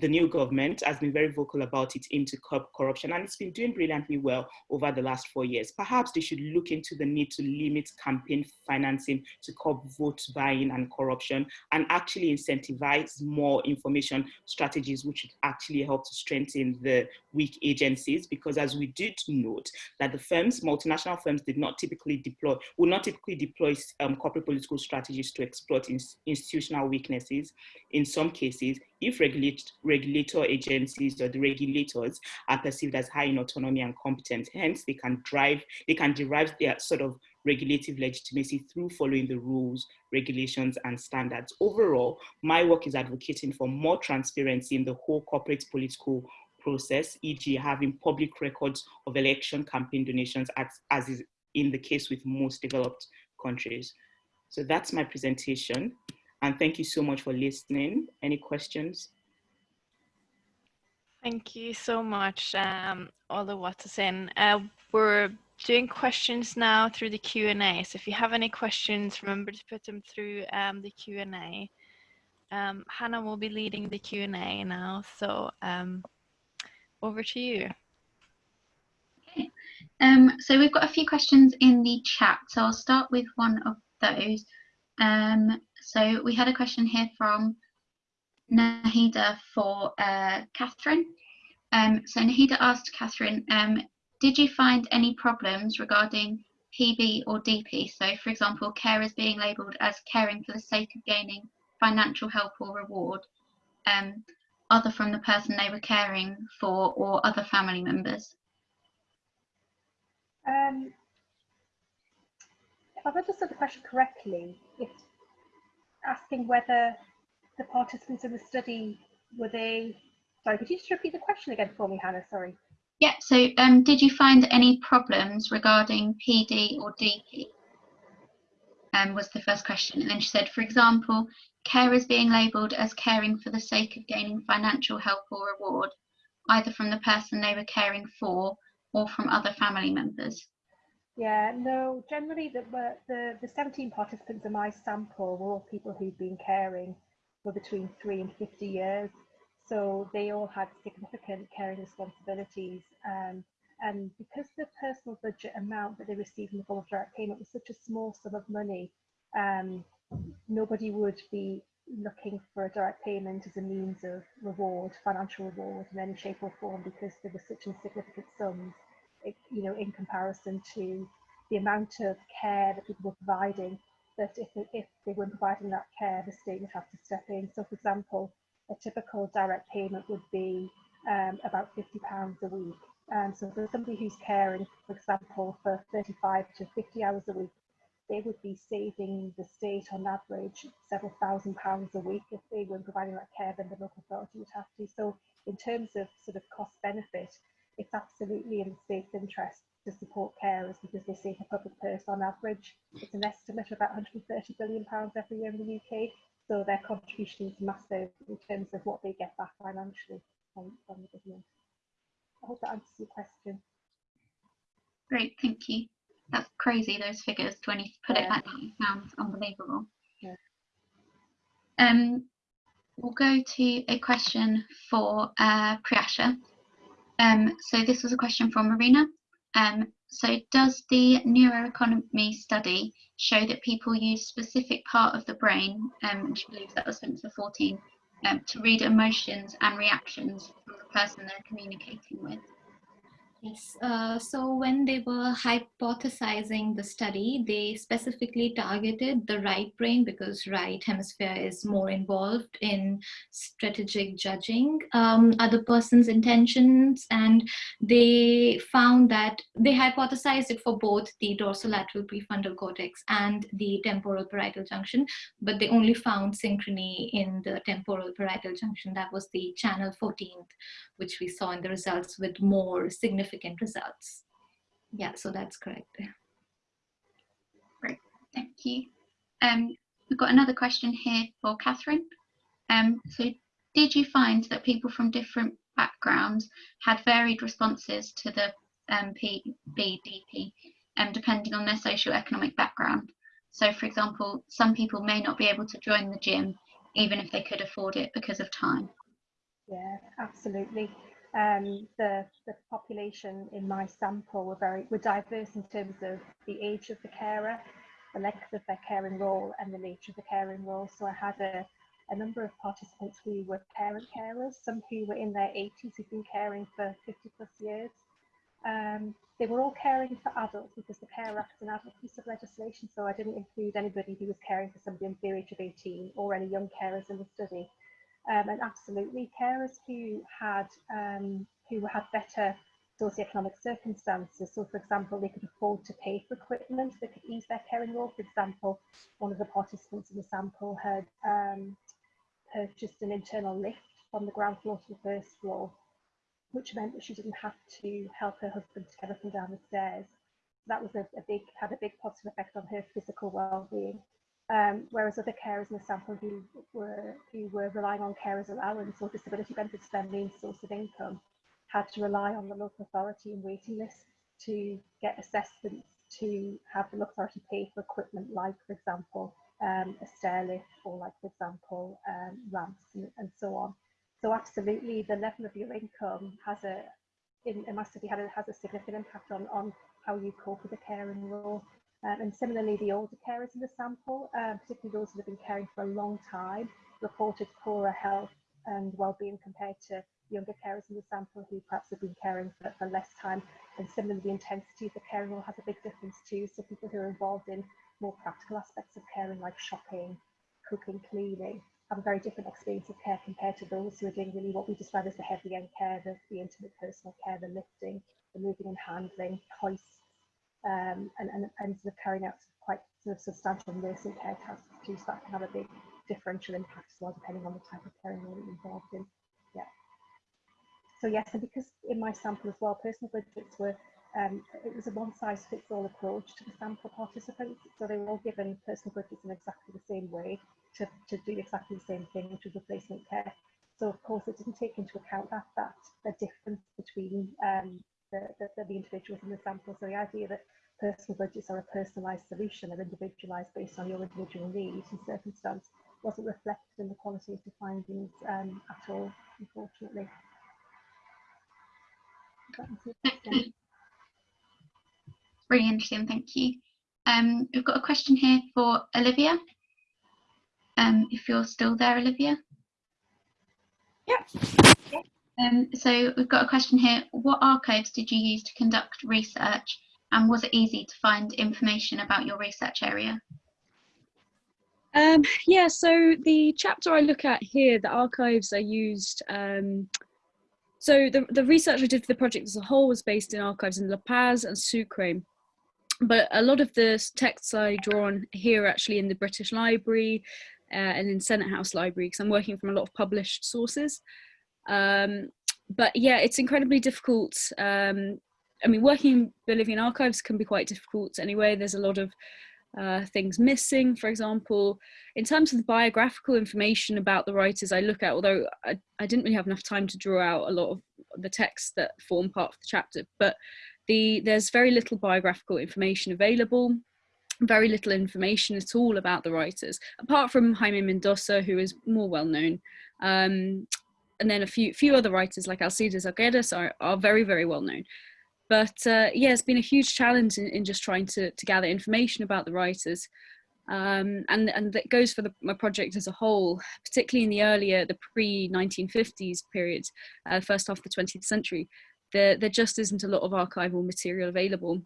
Speaker 5: the new government has been very vocal about its aim to curb corruption and it's been doing brilliantly well over the last four years. Perhaps they should look into the need to limit campaign financing to curb vote buying and corruption and actually incentivize more information strategies which would actually help to strengthen the weak agencies because as we did note that the firms, multinational firms did not typically deploy, would not typically deploy um, corporate political strategies to exploit institutional weaknesses. In some cases, if regulate, regulator agencies or the regulators are perceived as high in autonomy and competence, hence they can drive, they can derive their sort of regulative legitimacy through following the rules, regulations, and standards. Overall, my work is advocating for more transparency in the whole corporate political process, e.g. having public records of election campaign donations as, as is in the case with most developed countries. So that's my presentation. And thank you so much for listening. Any questions?
Speaker 1: Thank you so much, um, Oluwatosin. Uh, we're doing questions now through the Q&A. So if you have any questions, remember to put them through um, the Q&A. Um, Hannah will be leading the Q&A now. So um, over to you.
Speaker 3: Okay.
Speaker 6: Um, so we've got a few questions in the chat, so I'll start with one of those. Um, so we had a question here from Nahida for uh, Catherine. Um, so Nahida asked Catherine, um, did you find any problems regarding PB or DP? So for example, carers being labelled as caring for the sake of gaining financial help or reward, um, other from the person they were caring for or other family members?
Speaker 2: Um, if I've understood the question correctly, it's asking whether the participants in the study were they. Sorry, could you just repeat the question again for me, Hannah? Sorry.
Speaker 6: Yeah, so um, did you find any problems regarding PB or DP? Um, was the first question. And then she said, for example, care is being labelled as caring for the sake of gaining financial help or reward, either from the person they were caring for or from other family members?
Speaker 2: Yeah, no, generally the, the, the 17 participants in my sample were all people who'd been caring for between three and 50 years. So they all had significant caring responsibilities. Um, and because the personal budget amount that they received in the form of direct payment was such a small sum of money, um, nobody would be looking for a direct payment as a means of reward, financial reward in any shape or form because there were such insignificant sums, you know, in comparison to the amount of care that people were providing that if, if they weren't providing that care, the state would have to step in. So for example, a typical direct payment would be um, about £50 a week. And so for somebody who's caring, for example, for 35 to 50 hours a week, they would be saving the state on average several thousand pounds a week if they weren't providing that care, then the local authority would have to. So in terms of sort of cost benefit, it's absolutely in the state's interest to support carers because they save the public purse on average. It's an estimate of about 130 billion pounds every year in the UK. So their contribution is massive in terms of what they get back financially from, from the government. I hope that answers your question.
Speaker 6: Great, thank you. That's crazy, those figures. 20 put yeah. it like that sounds unbelievable.
Speaker 2: Yeah.
Speaker 6: Um, we'll go to a question for uh, Priyasha. Um, so this was a question from Marina. Um, so does the neuroeconomy study show that people use specific part of the brain, um, she believes that was Spencer 14, um, to read emotions and reactions from the person they're communicating with? Yes, uh, so when they were hypothesizing the study, they specifically targeted the right brain because right hemisphere is more involved in strategic judging um, other person's intentions. And they found that they hypothesized it for both the dorsolateral prefrontal cortex and the temporal parietal junction, but they only found synchrony in the temporal parietal junction. That was the channel 14th, which we saw in the results with more significant results. Yeah, so that's correct. Great, thank you. Um, we've got another question here for Catherine. Um, so did you find that people from different backgrounds had varied responses to the um, PBDP um, depending on their socio-economic background? So for example, some people may not be able to join the gym even if they could afford it because of time.
Speaker 2: Yeah, absolutely. Um, the, the population in my sample were very were diverse in terms of the age of the carer, the length of their caring role, and the nature of the caring role. So I had a, a number of participants who were parent carers, some who were in their 80s who've been caring for 50 plus years. Um, they were all caring for adults because the Care Act is an adult piece of legislation, so I didn't include anybody who was caring for somebody under the age of 18 or any young carers in the study. Um, and absolutely, carers who had um, who had better socioeconomic circumstances. So, for example, they could afford to pay for equipment that could ease their caring role. For example, one of the participants in the sample had um, purchased an internal lift from the ground floor to the first floor, which meant that she didn't have to help her husband to get up and down the stairs. That was a, a big had a big positive effect on her physical well-being. Um, whereas other carers in the sample who were who were relying on carers allowance or disability benefits as their main source of income had to rely on the local authority and waiting lists to get assessments to have the local authority pay for equipment like, for example, um, a stair lift or like, for example, um, ramps and, and, so on. So absolutely the level of your income has a, in, in my study, had a, has a significant impact on, on how you cope with a caring role. Um, and similarly, the older carers in the sample, um, particularly those that have been caring for a long time, reported poorer health and well-being compared to younger carers in the sample who perhaps have been caring for, for less time. And similarly, the intensity of the caring role has a big difference too. So people who are involved in more practical aspects of caring like shopping, cooking, cleaning, have a very different experience of care compared to those who are doing really what we describe as the heavy end care, the, the intimate personal care, the lifting, the moving and handling, hoists, um, and, and, and sort of carrying out quite sort of substantial nursing care tasks that can have a big differential impact as well, depending on the type of caring role you're involved in. Yeah. So yes, and because in my sample as well, personal budgets were um, it was a one-size-fits-all approach to the sample participants. So they were all given personal budgets in exactly the same way to, to do exactly the same thing, which was replacement care. So of course it didn't take into account that that the difference between um, the, the, the individuals in the sample. So the idea that personal budgets are a personalised solution, they're individualised based on your individual needs and circumstance, wasn't reflected in the qualitative findings um, at all, unfortunately.
Speaker 3: Really interesting, thank you. Um, we've got a question here for Olivia. Um, if you're still there, Olivia.
Speaker 5: Yeah.
Speaker 3: Um, so we've got a question here. What archives did you use to conduct research and was it easy to find information about your research area?
Speaker 4: Um, yeah, so the chapter I look at here, the archives I used, um, so the, the research I did for the project as a whole was based in archives in La Paz and Sucre. But a lot of the texts I draw on here are actually in the British Library uh, and in Senate House Library because I'm working from a lot of published sources. Um, but yeah, it's incredibly difficult. Um, I mean, working in Bolivian archives can be quite difficult anyway. There's a lot of uh, things missing, for example. In terms of the biographical information about the writers I look at, although I, I didn't really have enough time to draw out a lot of the texts that form part of the chapter, but the, there's very little biographical information available, very little information at all about the writers, apart from Jaime Mendoza, who is more well known. Um, and then a few few other writers like Alcides Arguedas are, are very, very well known. But uh, yeah, it's been a huge challenge in, in just trying to, to gather information about the writers. Um, and, and that goes for the, my project as a whole, particularly in the earlier, the pre-1950s period, uh, first half of the 20th century, there, there just isn't a lot of archival material available.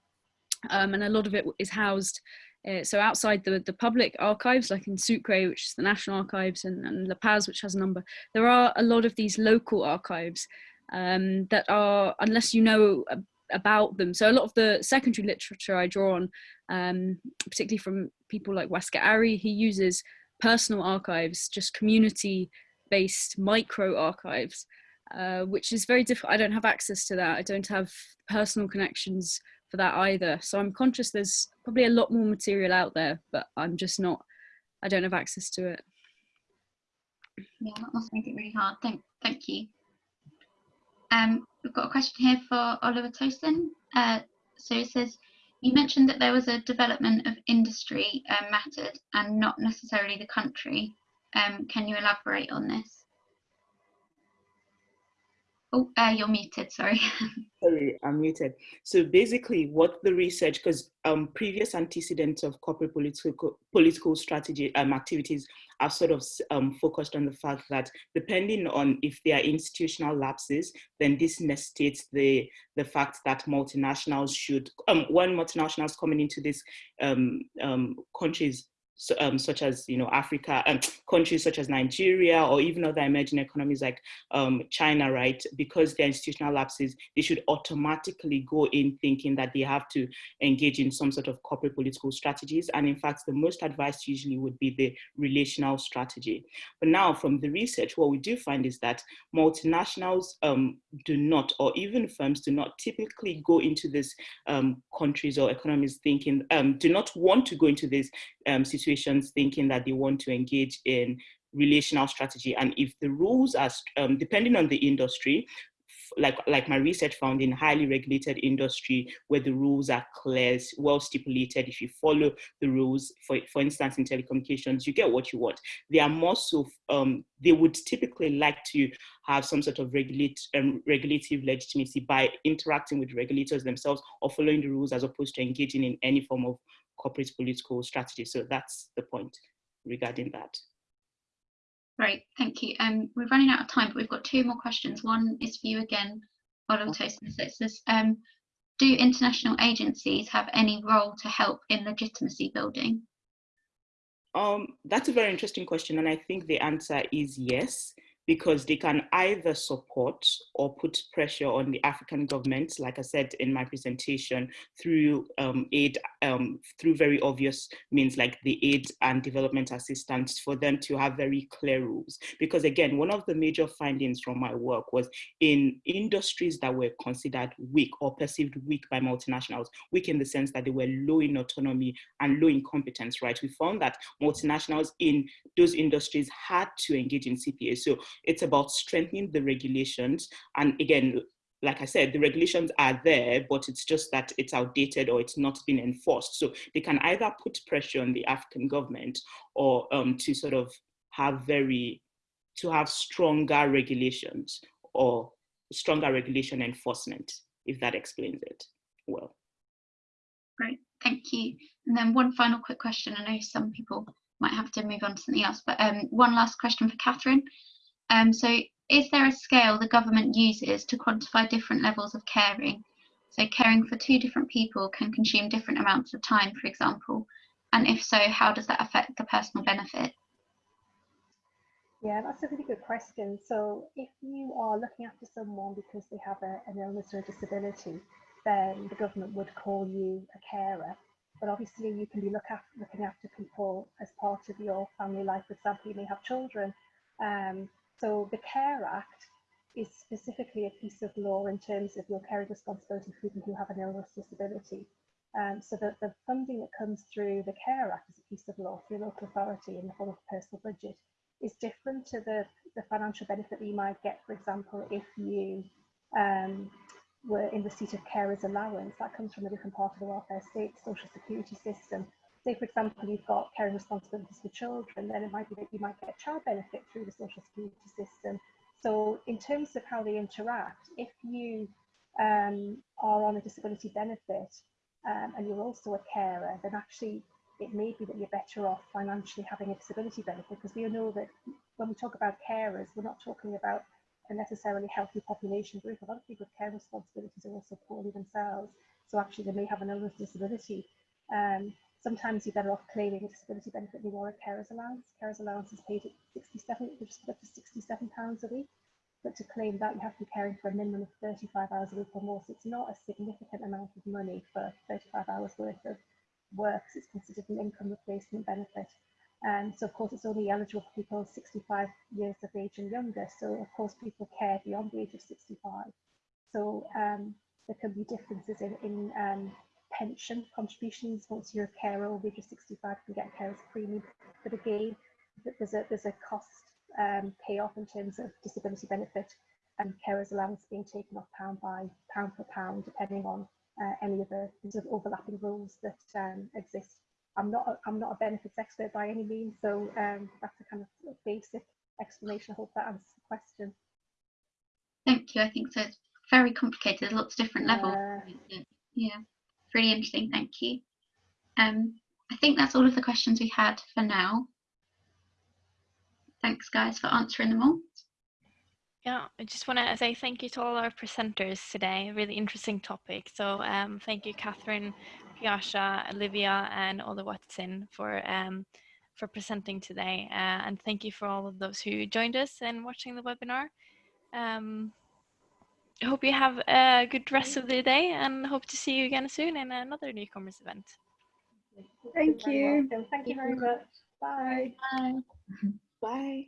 Speaker 4: Um, and a lot of it is housed uh, so outside the, the public archives, like in Sucre, which is the National Archives, and, and La Paz, which has a number, there are a lot of these local archives um, that are, unless you know about them. So a lot of the secondary literature I draw on, um, particularly from people like Waskar Ari, he uses personal archives, just community-based micro archives, uh, which is very difficult. I don't have access to that. I don't have personal connections for that either. So I'm conscious there's probably a lot more material out there, but I'm just not, I don't have access to it.
Speaker 3: Yeah, that must make it really hard. Thank, thank you. Um, we've got a question here for Oluwatosin. Uh, so it says, you mentioned that there was a development of industry uh, mattered and not necessarily the country. Um, can you elaborate on this? Oh, uh, you're muted, sorry.
Speaker 5: sorry, I'm muted. So basically what the research, because um, previous antecedents of corporate political, political strategy um, activities have sort of um, focused on the fact that depending on if there are institutional lapses, then this necessitates the, the fact that multinationals should, um, when multinationals coming into these um, um, countries so, um, such as you know Africa um, countries such as Nigeria or even other emerging economies like um, China, right? Because they're institutional lapses, they should automatically go in thinking that they have to engage in some sort of corporate political strategies. And in fact, the most advice usually would be the relational strategy. But now from the research, what we do find is that multinationals um, do not, or even firms do not typically go into these um, countries or economies thinking, um, do not want to go into these situations thinking that they want to engage in relational strategy. And if the rules are, um, depending on the industry, like like my research found in highly regulated industry where the rules are clear, well stipulated. If you follow the rules, for for instance, in telecommunications, you get what you want. They are more so um, they would typically like to have some sort of regulate um, regulative legitimacy by interacting with regulators themselves or following the rules as opposed to engaging in any form of corporate political strategy. So that's the point regarding that.
Speaker 6: Great, thank you. Um, we're running out of time, but we've got two more questions. One is for you again, Oluwatosin. It says, um, do international agencies have any role to help in legitimacy building?
Speaker 5: Um, that's a very interesting question, and I think the answer is yes because they can either support or put pressure on the African government, like I said in my presentation, through um, aid, um, through very obvious means like the aid and development assistance for them to have very clear rules. Because again, one of the major findings from my work was in industries that were considered weak or perceived weak by multinationals, weak in the sense that they were low in autonomy and low in competence, right? We found that multinationals in those industries had to engage in CPA. So it's about strengthening the regulations. And again, like I said, the regulations are there, but it's just that it's outdated or it's not been enforced. So they can either put pressure on the African government or um, to sort of have very, to have stronger regulations or stronger regulation enforcement, if that explains it well.
Speaker 6: Great, thank you. And then one final quick question. I know some people might have to move on to something else, but um, one last question for Catherine. Um, so is there a scale the government uses to quantify different levels of caring? So caring for two different people can consume different amounts of time, for example. And if so, how does that affect the personal benefit?
Speaker 2: Yeah, that's a really good question. So if you are looking after someone because they have a, an illness or a disability, then the government would call you a carer. But obviously you can be look looking after people as part of your family life. For example, you may have children um, so the CARE Act is specifically a piece of law in terms of your caring responsibility for people who have an illness disability. Um, so that the funding that comes through the CARE Act as a piece of law through local authority in the form of a personal budget is different to the, the financial benefit that you might get, for example, if you um, were in receipt of carers allowance. That comes from a different part of the welfare state, social security system say, for example, you've got caring responsibilities for children, then it might be that you might get child benefit through the social security system. So in terms of how they interact, if you um, are on a disability benefit um, and you're also a carer, then actually it may be that you're better off financially having a disability benefit because we all know that when we talk about carers, we're not talking about a necessarily healthy population group. A lot of people with care responsibilities are also poorly themselves. So actually they may have another disability. Um, Sometimes you're better off claiming a disability benefit than you are a carer's allowance. Carer's allowance is paid at 67, which just up to 67 pounds a week. But to claim that, you have to be caring for a minimum of 35 hours a week or more. So it's not a significant amount of money for 35 hours worth of work. So it's considered an income replacement benefit. And so, of course, it's only eligible for people 65 years of age and younger. So, of course, people care beyond the age of 65. So um, there can be differences in, in um, pension contributions once you're a carer over age of 65 you can get a carer's premium. But again there's a there's a cost um, payoff in terms of disability benefit and carers allowance being taken off pound by pound per pound depending on uh, any of the sort of overlapping rules that um, exist. I'm not a, I'm not a benefits expert by any means so um, that's a kind of basic explanation. I hope that answers the question.
Speaker 6: Thank you. I think so. It's very complicated. There's lots of different levels. Uh, yeah really interesting. Thank you. Um, I think that's all of the questions we had for now. Thanks, guys, for answering them all.
Speaker 1: Yeah, I just want to say thank you to all our presenters today. Really interesting topic. So um, thank you, Catherine, Piasha, Olivia, and Oluwatosin for um, for presenting today. Uh, and thank you for all of those who joined us and watching the webinar. Um, hope you have a good rest of the day and hope to see you again soon in another newcomers event.
Speaker 2: Thank you. Thank you very much. Bye.
Speaker 6: Bye.
Speaker 5: Bye.